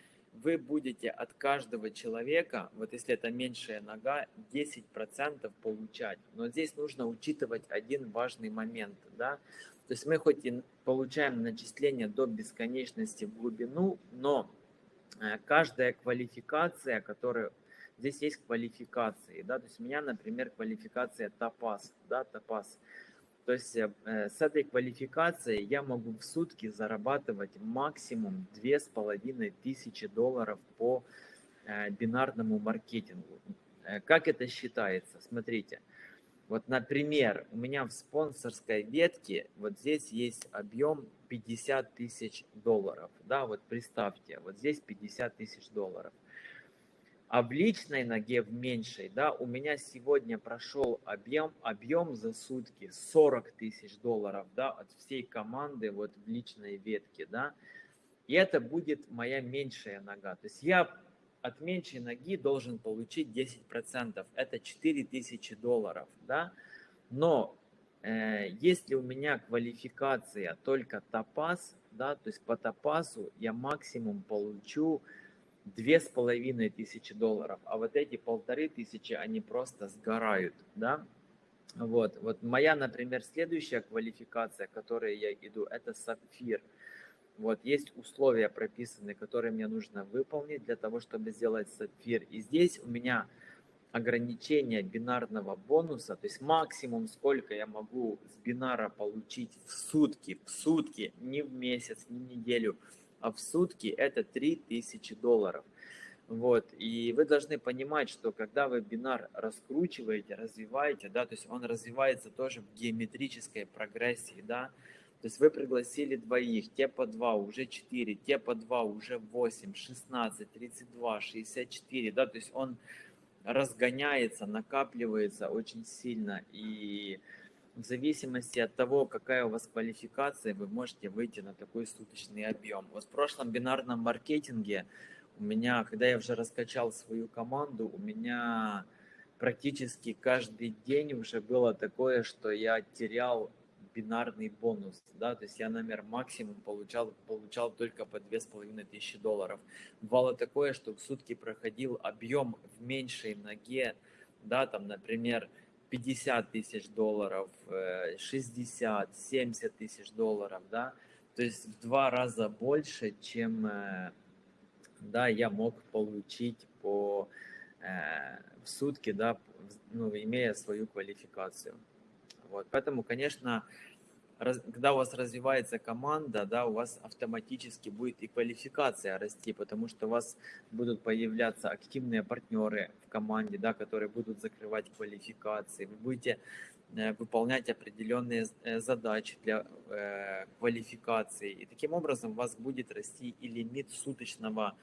вы будете от каждого человека, вот если это меньшая нога, 10% получать. Но здесь нужно учитывать один важный момент, да, то есть мы хоть и получаем начисление до бесконечности в глубину, но э, каждая квалификация, которая здесь есть квалификации, да, то есть у меня, например, квалификация топаз, да, топаз, то есть э, с этой квалификацией я могу в сутки зарабатывать максимум две с половиной тысячи долларов по э, бинарному маркетингу. Э, как это считается? Смотрите, вот, например, у меня в спонсорской ветке вот здесь есть объем 50 тысяч долларов. Да, вот представьте, вот здесь 50 тысяч долларов а в личной ноге в меньшей, да, у меня сегодня прошел объем, объем за сутки 40 тысяч долларов, да, от всей команды вот в личной ветке, да, и это будет моя меньшая нога. То есть я от меньшей ноги должен получить 10%, это 4 тысячи долларов, да, но э, если у меня квалификация только топаз, да, то есть по топазу я максимум получу две с половиной тысячи долларов, а вот эти полторы тысячи, они просто сгорают, да. Вот, вот моя, например, следующая квалификация, к которой я иду, это сапфир. Вот есть условия прописаны, которые мне нужно выполнить для того, чтобы сделать сапфир. И здесь у меня ограничение бинарного бонуса, то есть максимум, сколько я могу с бинара получить в сутки, в сутки, не в месяц, не в неделю, а в сутки это 3000 долларов. Вот, и вы должны понимать, что когда вы бинар раскручиваете, развиваете, да, то есть он развивается тоже в геометрической прогрессии, да, то есть вы пригласили двоих, те по два, уже 4, те по два, уже 8, 16, 32, 64, да, то есть он разгоняется, накапливается очень сильно, и в зависимости от того, какая у вас квалификация, вы можете выйти на такой суточный объем. Вот в прошлом бинарном маркетинге у меня, когда я уже раскачал свою команду, у меня практически каждый день уже было такое, что я терял бинарный бонус, да, то есть я, например, максимум получал, получал только по две с половиной тысячи долларов. Бывало такое, что в сутки проходил объем в меньшей ноге, да, там, например, 50 тысяч долларов, 60, э, 70 тысяч долларов, да, то есть в два раза больше, чем, э, да, я мог получить по э, в сутки, да, ну, имея свою квалификацию. Вот, поэтому, конечно, раз, когда у вас развивается команда, да, у вас автоматически будет и квалификация расти, потому что у вас будут появляться активные партнеры в команде, да, которые будут закрывать квалификации. Вы будете э, выполнять определенные э, задачи для э, квалификации. И таким образом у вас будет расти и лимит суточного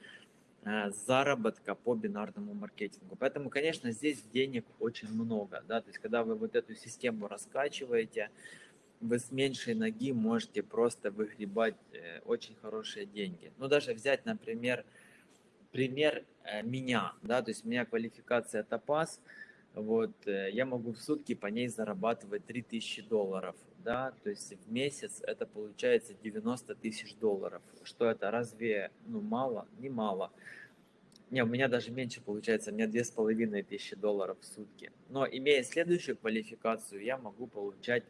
э, заработка по бинарному маркетингу. Поэтому, конечно, здесь денег очень много. Да? То есть, когда вы вот эту систему раскачиваете, вы с меньшей ноги можете просто выгребать э, очень хорошие деньги. Ну, даже взять, например, пример э, меня, да, то есть у меня квалификация топаз, вот, э, я могу в сутки по ней зарабатывать 3000 долларов, да, то есть в месяц это получается 90 тысяч долларов. Что это, разве, ну, мало? Не мало. Не, у меня даже меньше получается, у меня две с половиной тысячи долларов в сутки. Но имея следующую квалификацию, я могу получать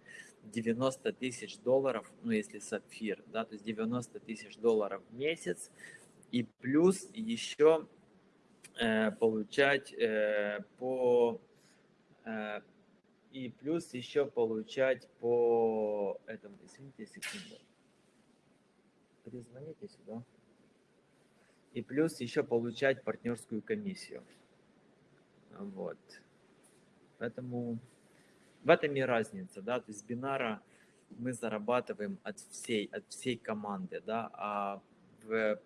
90 тысяч долларов, ну если сапфир, да, то есть 90 тысяч долларов в месяц, и плюс еще э, получать э, по э, и плюс еще получать по этому, извините секунду, перезвоните сюда, и плюс еще получать партнерскую комиссию, вот, поэтому в этом и разница, да, то есть бинара мы зарабатываем от всей, от всей команды, да, а в,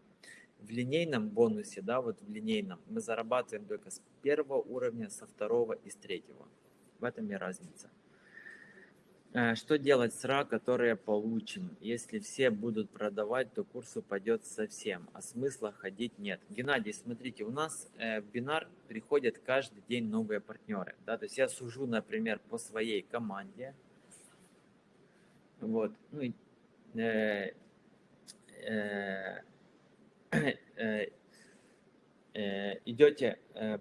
в линейном бонусе, да, вот в линейном мы зарабатываем только с первого уровня, со второго и с третьего. В этом и разница. Э, что делать с РА, которые получим? Если все будут продавать, то курс упадет совсем, а смысла ходить нет. Геннадий, смотрите, у нас э, в бинар приходят каждый день новые партнеры. Да? То есть я сужу, например, по своей команде. Вот. Ну, э, э, [clears throat] э, э, идете э,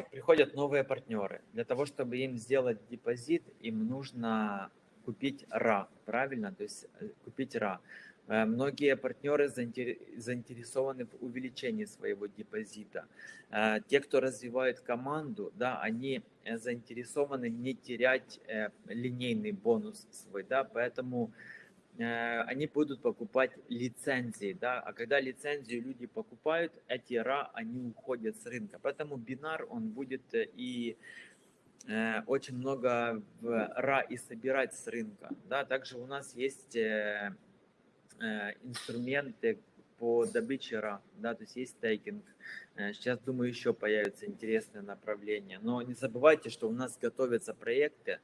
приходят новые партнеры. Для того, чтобы им сделать депозит, им нужно купить РА, правильно? То есть э, купить РА. Э, многие партнеры заинтересованы в увеличении своего депозита. Э, те, кто развивает команду, да, они заинтересованы не терять линейный бонус свой, да, поэтому они будут покупать лицензии, да, а когда лицензию люди покупают, эти ра, они уходят с рынка, поэтому бинар, он будет э, и э, очень много в ра и собирать с рынка, да, также у нас есть э, э, инструменты по добыче ра, да, то есть есть стейкинг, сейчас, думаю, еще появятся интересные направления, но не забывайте, что у нас готовятся проекты,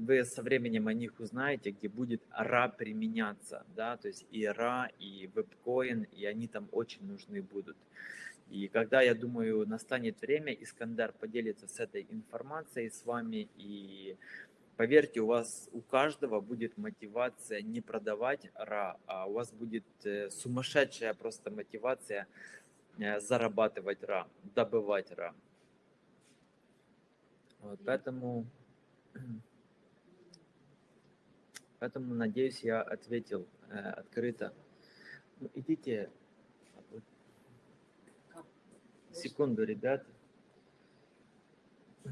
вы со временем о них узнаете, где будет РА применяться, да, то есть и РА, и вебкоин, и они там очень нужны будут. И когда, я думаю, настанет время, Искандер поделится с этой информацией с вами, и поверьте, у вас, у каждого будет мотивация не продавать РА, а у вас будет э, сумасшедшая просто мотивация э, зарабатывать РА, добывать РА. Вот, поэтому Поэтому, надеюсь, я ответил э, открыто. Ну, идите. Секунду, ребят. Э,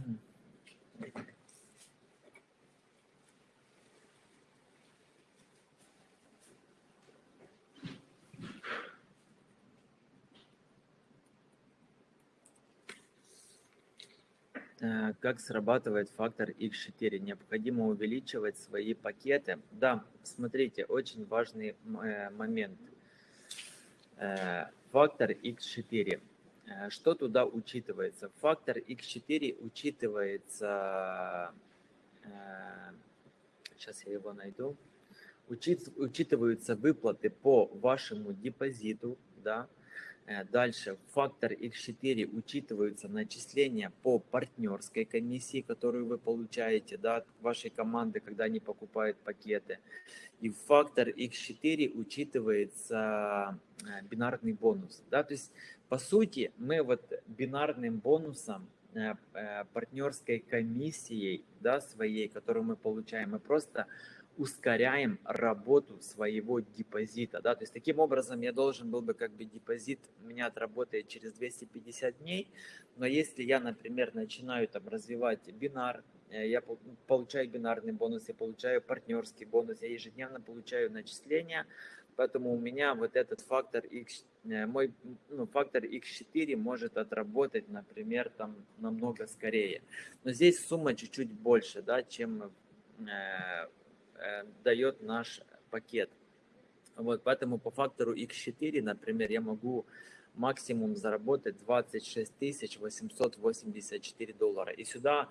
как срабатывает фактор X4? Необходимо увеличивать свои пакеты. Да, смотрите, очень важный э, момент. Э, фактор X4. Что туда учитывается? Фактор X4 учитывается... Сейчас я его найду. Учитываются выплаты по вашему депозиту, да, Э, Дальше, фактор X4 учитываются начисления по партнерской комиссии, которую вы получаете да, от вашей команды, когда они покупают пакеты. И фактор X4 учитывается э, бинарный бонус. Да? То есть, по сути, мы вот бинарным бонусом, э, партнерской комиссией да, своей, которую мы получаем, мы просто ускоряем работу своего депозита. Да? То есть таким образом я должен был бы как бы депозит у меня отработает через 250 дней, но если я, например, начинаю там развивать бинар, э, я получаю бинарный бонус, я получаю партнерский бонус, я ежедневно получаю начисления, поэтому у меня вот этот фактор X, э, мой ну, фактор X4 может отработать, например, там намного скорее. Но здесь сумма чуть-чуть больше, да, чем Э, дает наш пакет. Вот, поэтому по фактору X4, например, я могу максимум заработать 26 884 доллара. И сюда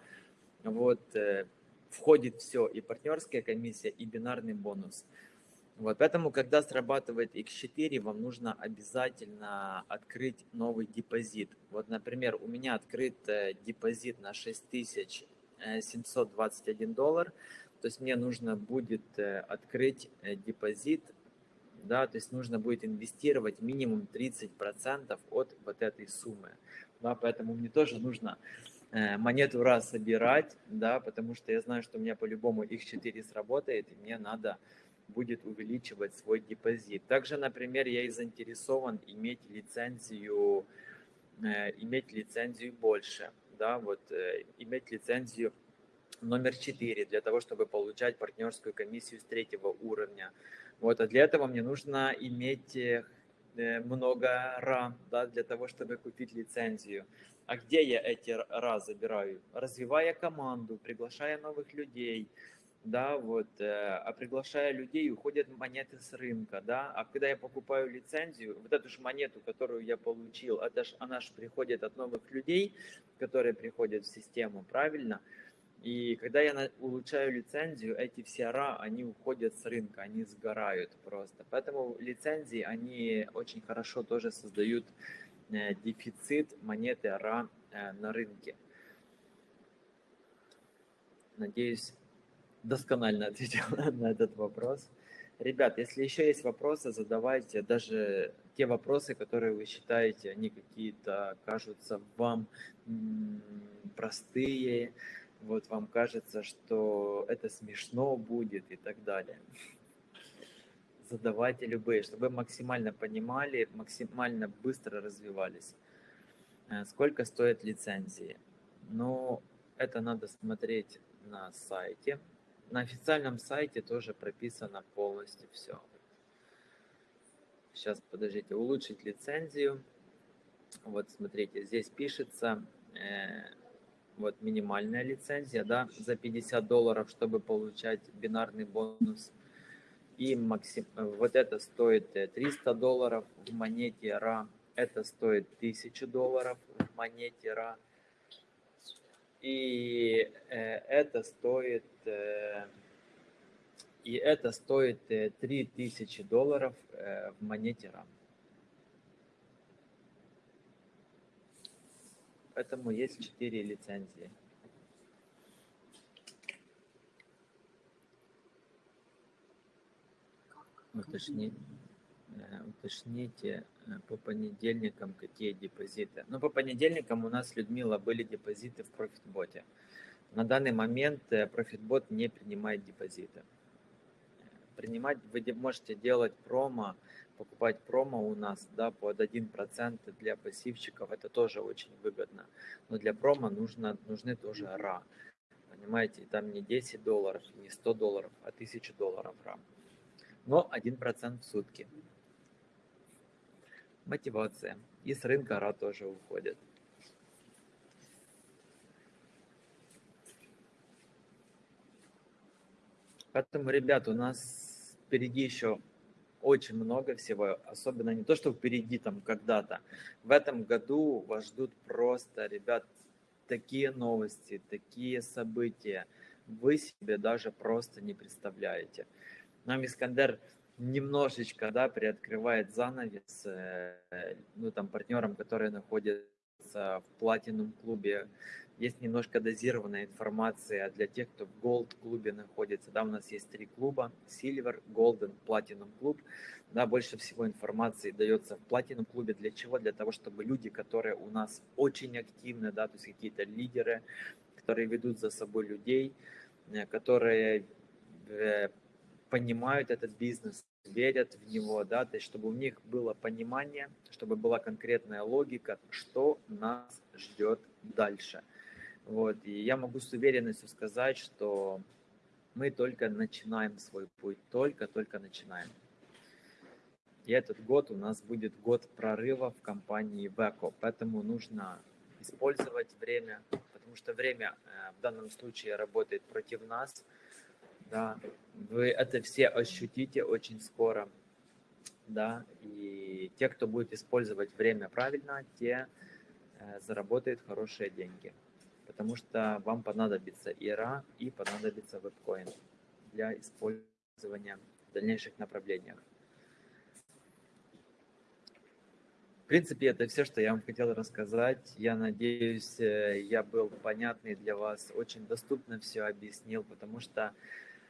вот э, входит все, и партнерская комиссия, и бинарный бонус. Вот, поэтому, когда срабатывает X4, вам нужно обязательно открыть новый депозит. Вот, например, у меня открыт э, депозит на 6721 доллар. То есть мне нужно будет э, открыть э, депозит, да, то есть нужно будет инвестировать минимум 30% от вот этой суммы. Да, поэтому мне тоже нужно э, монету раз собирать, да, потому что я знаю, что у меня по-любому их 4 сработает, и мне надо будет увеличивать свой депозит. Также, например, я и заинтересован иметь лицензию, иметь лицензию больше, да, вот иметь лицензию номер 4 для того, чтобы получать партнерскую комиссию с третьего уровня. Вот, а для этого мне нужно иметь э, много ра, да, для того, чтобы купить лицензию. А где я эти ра забираю? Развивая команду, приглашая новых людей, да, вот, э, а приглашая людей, уходят монеты с рынка, да, а когда я покупаю лицензию, вот эту же монету, которую я получил, это ж, она же приходит от новых людей, которые приходят в систему, правильно? И когда я улучшаю лицензию, эти все ра, они уходят с рынка, они сгорают просто. Поэтому лицензии, они очень хорошо тоже создают э, дефицит монеты ра э, на рынке. Надеюсь, досконально [laughs] ответил на этот вопрос. Ребят, если еще есть вопросы, задавайте. Даже те вопросы, которые вы считаете, они какие-то кажутся вам простые, вот вам кажется, что это смешно будет и так далее. Задавайте любые, чтобы максимально понимали, максимально быстро развивались. Э, сколько стоят лицензии? Ну, это надо смотреть на сайте. На официальном сайте тоже прописано полностью все. Сейчас, подождите, улучшить лицензию. Вот, смотрите, здесь пишется э, вот минимальная лицензия, да, за 50 долларов, чтобы получать бинарный бонус. И максим... вот это стоит 300 э, долларов в монете RA, это стоит 1000 долларов в монете RA. И э, это стоит... Э, и это стоит 3000 долларов в монете RAM. Поэтому есть 4 лицензии. Уточни, э, уточните э, по понедельникам, какие депозиты. Ну, по понедельникам у нас, Людмила, были депозиты в профитботе. На данный момент э, профитбот не принимает депозиты. Принимать вы можете делать промо покупать промо у нас да, под 1% для пассивщиков, это тоже очень выгодно. Но для промо нужно, нужны тоже RA. Понимаете, там не 10 долларов, не 100 долларов, а 1000 долларов RA. Но 1% в сутки. Мотивация. И с рынка RA тоже уходит. Поэтому, ребят, у нас впереди еще очень много всего, особенно не то, что впереди там когда-то. В этом году вас ждут просто, ребят, такие новости, такие события. Вы себе даже просто не представляете. Нам Искандер немножечко, да, приоткрывает занавес, э, ну, там, партнерам, которые находятся в платином клубе, есть немножко дозированная информация для тех, кто в Gold клубе находится. Да, у нас есть три клуба, Silver, Golden, Platinum клуб. Да, больше всего информации дается в Platinum клубе. Для чего? Для того, чтобы люди, которые у нас очень активны, да, то есть какие-то лидеры, которые ведут за собой людей, э, которые э, понимают этот бизнес, верят в него, да, то есть чтобы у них было понимание, чтобы была конкретная логика, что нас ждет дальше. Вот, и я могу с уверенностью сказать, что мы только начинаем свой путь, только-только начинаем. И этот год у нас будет год прорыва в компании Веко, поэтому нужно использовать время, потому что время э, в данном случае работает против нас. Да, вы это все ощутите очень скоро, да, и те, кто будет использовать время правильно, те э, заработают хорошие деньги потому что вам понадобится ИРА и понадобится вебкоин для использования в дальнейших направлениях. В принципе, это все, что я вам хотел рассказать. Я надеюсь, э, я был понятный для вас, очень доступно все объяснил, потому что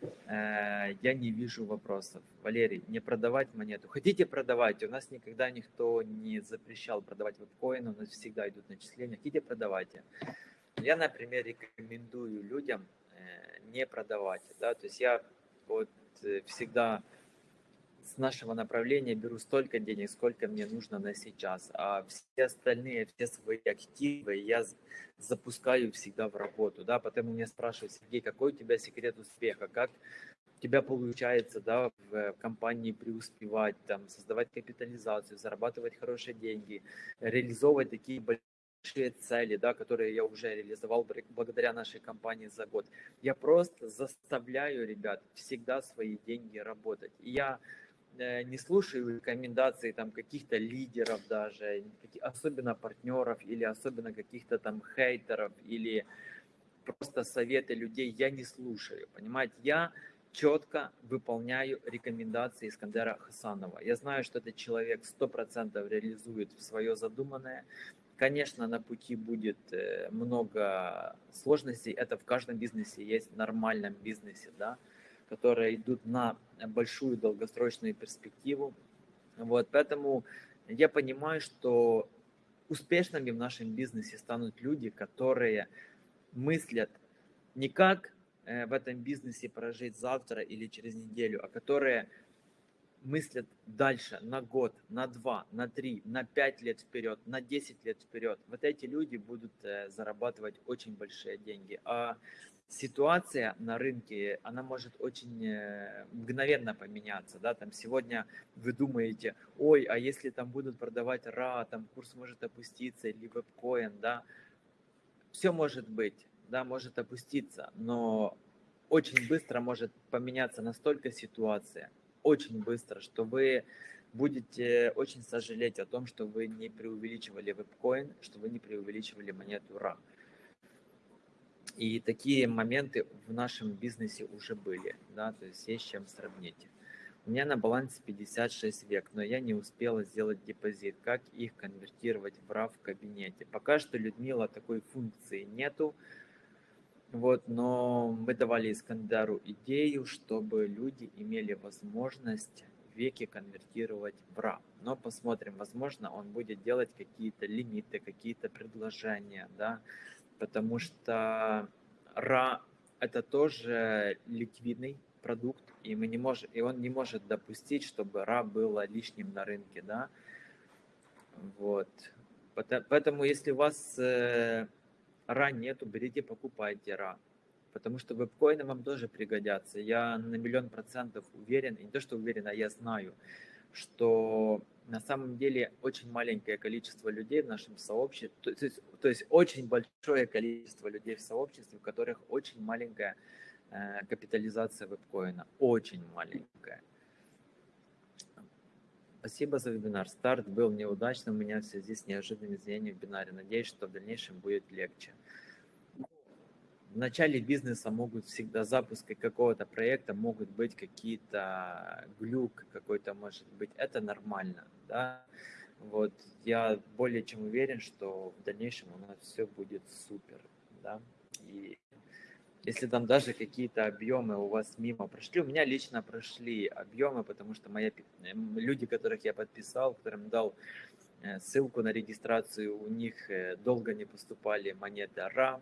э, я не вижу вопросов. Валерий, не продавать монету. Хотите продавать? У нас никогда никто не запрещал продавать вебкоин, у нас всегда идут начисления. Хотите продавайте. Я, например, рекомендую людям э, не продавать. Да? То есть я вот э, всегда с нашего направления беру столько денег, сколько мне нужно на сейчас, а все остальные, все свои активы я запускаю всегда в работу, да, потому меня спрашивают, Сергей, какой у тебя секрет успеха, как у тебя получается, да, в компании преуспевать, там, создавать капитализацию, зарабатывать хорошие деньги, реализовывать такие большие большие цели, да, которые я уже реализовал благодаря нашей компании за год. Я просто заставляю ребят всегда свои деньги работать. И я э, не слушаю рекомендаций там каких-то лидеров даже, особенно партнеров или особенно каких-то там хейтеров или просто советы людей я не слушаю, понимаете? Я четко выполняю рекомендации Искандера Хасанова. Я знаю, что этот человек 100% реализует свое задуманное. Конечно, на пути будет э, много сложностей. Это в каждом бизнесе есть, в нормальном бизнесе, да, которые идут на большую долгосрочную перспективу. Вот, поэтому я понимаю, что успешными в нашем бизнесе станут люди, которые мыслят не как э, в этом бизнесе прожить завтра или через неделю, а которые мыслят дальше, на год, на два, на три, на пять лет вперед, на десять лет вперед, вот эти люди будут э, зарабатывать очень большие деньги. А ситуация на рынке, она может очень э, мгновенно поменяться, да, там сегодня вы думаете, ой, а если там будут продавать РА, там курс может опуститься или вебкоин, да, все может быть, да, может опуститься, но очень быстро может поменяться настолько ситуация, очень быстро, что вы будете очень сожалеть о том, что вы не преувеличивали вебкоин, что вы не преувеличивали монету RA. И такие моменты в нашем бизнесе уже были, да, то есть есть чем сравнить. У меня на балансе 56 век, но я не успела сделать депозит. Как их конвертировать в RA в кабинете? Пока что, Людмила, такой функции нету. Вот, но мы давали Искандару идею, чтобы люди имели возможность веки конвертировать в РА. Но посмотрим, возможно, он будет делать какие-то лимиты, какие-то предложения, да, потому что РА это тоже ликвидный продукт, и мы не можем, и он не может допустить, чтобы РА было лишним на рынке, да. Вот. Поэтому, если у вас э, ра нету, берите, покупайте ра. Потому что вебкоины вам тоже пригодятся. Я на миллион процентов уверен, и не то, что уверен, а я знаю, что на самом деле очень маленькое количество людей в нашем сообществе, то есть, то есть очень большое количество людей в сообществе, у которых очень маленькая э, капитализация вебкоина, очень маленькая. Спасибо за вебинар. Старт был неудачным у меня в связи с неожиданными изменениями в бинаре. Надеюсь, что в дальнейшем будет легче. в начале бизнеса могут всегда запуска какого-то проекта могут быть какие-то глюк какой-то может быть это нормально да вот я более чем уверен что в дальнейшем у нас все будет супер да и если там даже какие-то объемы у вас мимо прошли, у меня лично прошли объемы, потому что мои люди, которых я подписал, которым дал э, ссылку на регистрацию, у них э, долго не поступали монеты RAM,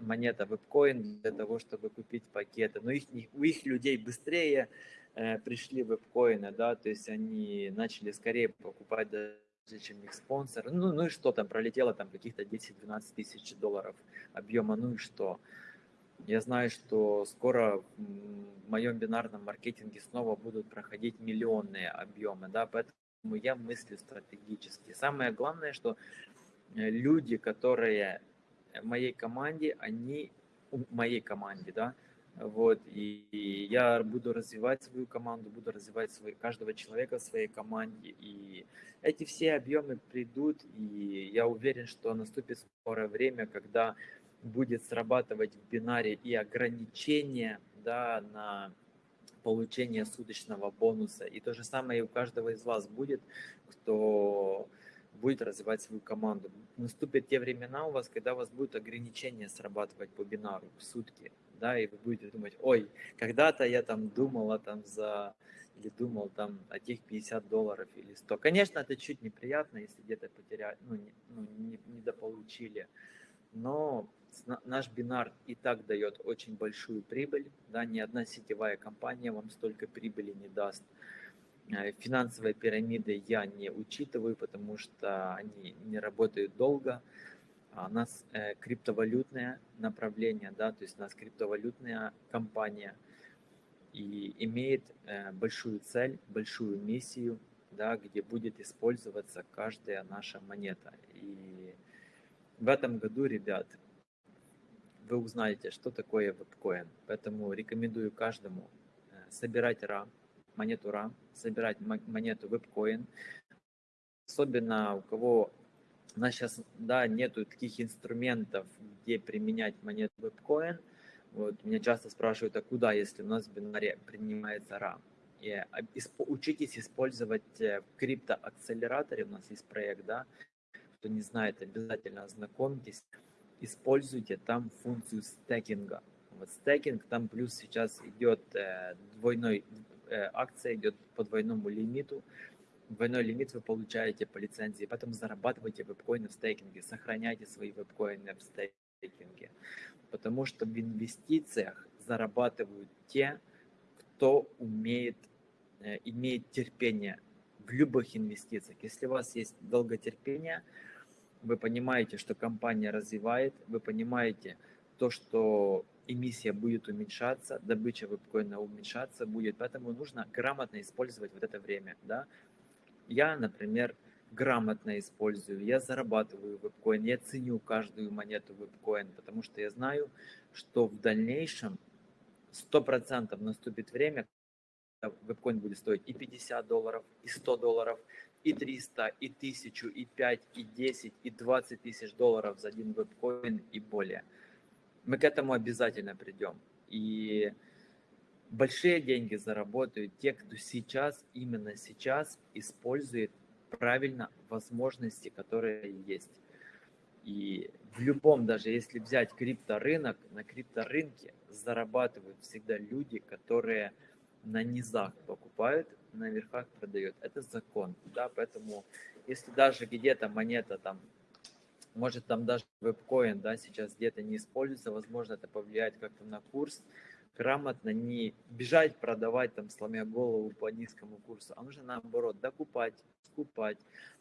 монета вебкоин для того, чтобы купить пакеты. Но их, у их людей быстрее э, пришли вебкоины, да, то есть они начали скорее покупать даже чем их спонсор. Ну, ну и что там, пролетело там каких-то 10-12 тысяч долларов объема, ну и что. Я знаю, что скоро в моем бинарном маркетинге снова будут проходить миллионные объемы, да, поэтому я мыслю стратегически. Самое главное, что э, люди, которые в моей команде, они в моей команде, да, вот, и, и я буду развивать свою команду, буду развивать свой, каждого человека в своей команде, и эти все объемы придут, и я уверен, что наступит скорое время, когда будет срабатывать в бинаре и ограничение да, на получение суточного бонуса. И то же самое и у каждого из вас будет, кто будет развивать свою команду. Наступят те времена у вас, когда у вас будет ограничение срабатывать по бинару в сутки, да, и вы будете думать, ой, когда-то я там думала там за, или думал там о тех 50 долларов или 100. Конечно, это чуть неприятно, если где-то потеряли, ну, не, ну, не, недополучили, но наш бинар и так дает очень большую прибыль, да, ни одна сетевая компания вам столько прибыли не даст. Э, финансовые пирамиды я не учитываю, потому что они не работают долго. А у нас э, криптовалютное направление, да, то есть у нас криптовалютная компания и имеет э, большую цель, большую миссию, да, где будет использоваться каждая наша монета. И в этом году, ребят, вы узнаете, что такое вебкоин. Поэтому рекомендую каждому собирать RAM, монету RAM, собирать монету WebCoin. Особенно у кого у нас сейчас да, нету таких инструментов, где применять монету WebCoin. Вот, меня часто спрашивают, а куда, если у нас в бинаре принимается RAM? И а, учитесь использовать э, в криптоакселераторе, у нас есть проект, да, кто не знает, обязательно ознакомьтесь, используйте там функцию стекинга. Вот стекинг, там плюс сейчас идет э, двойной Э, акция идет по двойному лимиту. Двойной лимит вы получаете по лицензии, поэтому зарабатывайте вебкоины в стейкинге, сохраняйте свои вебкоины в стейкинге. Потому что в инвестициях зарабатывают те, кто умеет, э, имеет терпение в любых инвестициях. Если у вас есть долготерпение, вы понимаете, что компания развивает, вы понимаете то, что эмиссия будет уменьшаться, добыча вебкоина уменьшаться будет, поэтому нужно грамотно использовать вот это время, да. Я, например, грамотно использую, я зарабатываю вебкоин, я ценю каждую монету вебкоин, потому что я знаю, что в дальнейшем 100% наступит время, когда вебкоин будет стоить и 50 долларов, и 100 долларов, и 300, и 1000, и 5, и 10, и 20 тысяч долларов за один вебкоин и более – мы к этому обязательно придем. И большие деньги заработают те, кто сейчас, именно сейчас использует правильно возможности, которые есть. И в любом, даже если взять крипторынок, на крипторынке зарабатывают всегда люди, которые на низах покупают, на верхах продают. Это закон, да, поэтому если даже где-то монета там может там даже вебкоин, да, сейчас где-то не используется, возможно, это повлияет как-то на курс, грамотно не бежать продавать там, сломя голову по низкому курсу, а нужно наоборот докупать, скупать,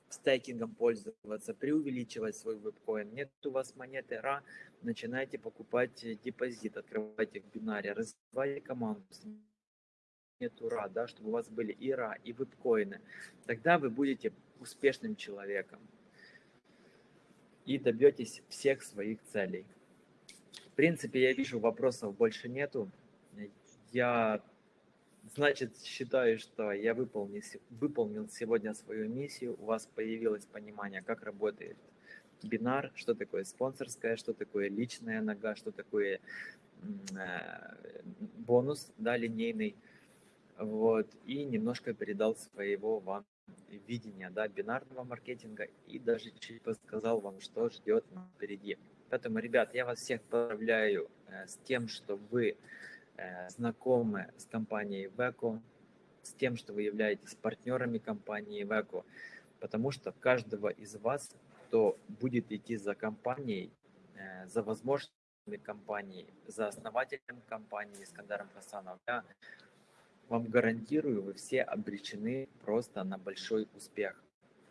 стейкингом пользоваться, преувеличивать свой вебкоин. Нет у вас монеты RA, начинайте покупать депозит, открывайте в бинаре, развивайте команду, нет ура, да, чтобы у вас были и ра, и вебкоины. Тогда вы будете успешным человеком и добьетесь всех своих целей. В принципе, я вижу, вопросов больше нету. Я Значит, считаю, что я выполнил, выполнил сегодня свою миссию. У вас появилось понимание, как работает бинар, что такое спонсорская, что такое личная нога, что такое э, бонус, да, линейный. Вот. И немножко передал своего вам видения, да, бинарного маркетинга и даже чуть подсказал вам, что ждет впереди. Поэтому, ребят, я вас всех поздравляю э, с тем, что вы э, знакомы с компанией Веко, с тем, что вы являетесь партнерами компании Веко, потому что каждого из вас, кто будет идти за компанией, э, за возможностями компании, за основателем компании Искандаром Хасановым, вам гарантирую, вы все обречены просто на большой успех.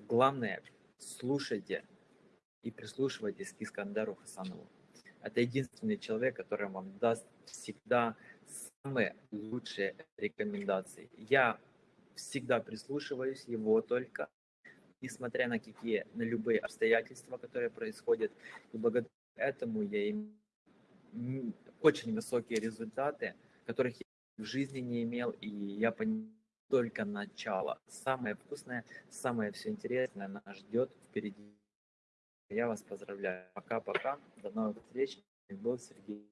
Главное, слушайте и прислушивайтесь к Искандару Хасанову. Это единственный человек, который вам даст всегда самые лучшие рекомендации. Я всегда прислушиваюсь его только, несмотря на какие, на любые обстоятельства, которые происходят. И благодаря этому я имею очень высокие результаты, которых я в жизни не имел, и я понимаю только начало. Самое вкусное, самое все интересное нас ждет впереди. Я вас поздравляю. Пока-пока. До новых встреч. Был Сергей.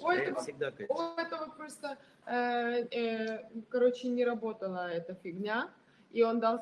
Ой, Я это, всегда у этого просто, э, э, короче, не работала эта фигня, и он дал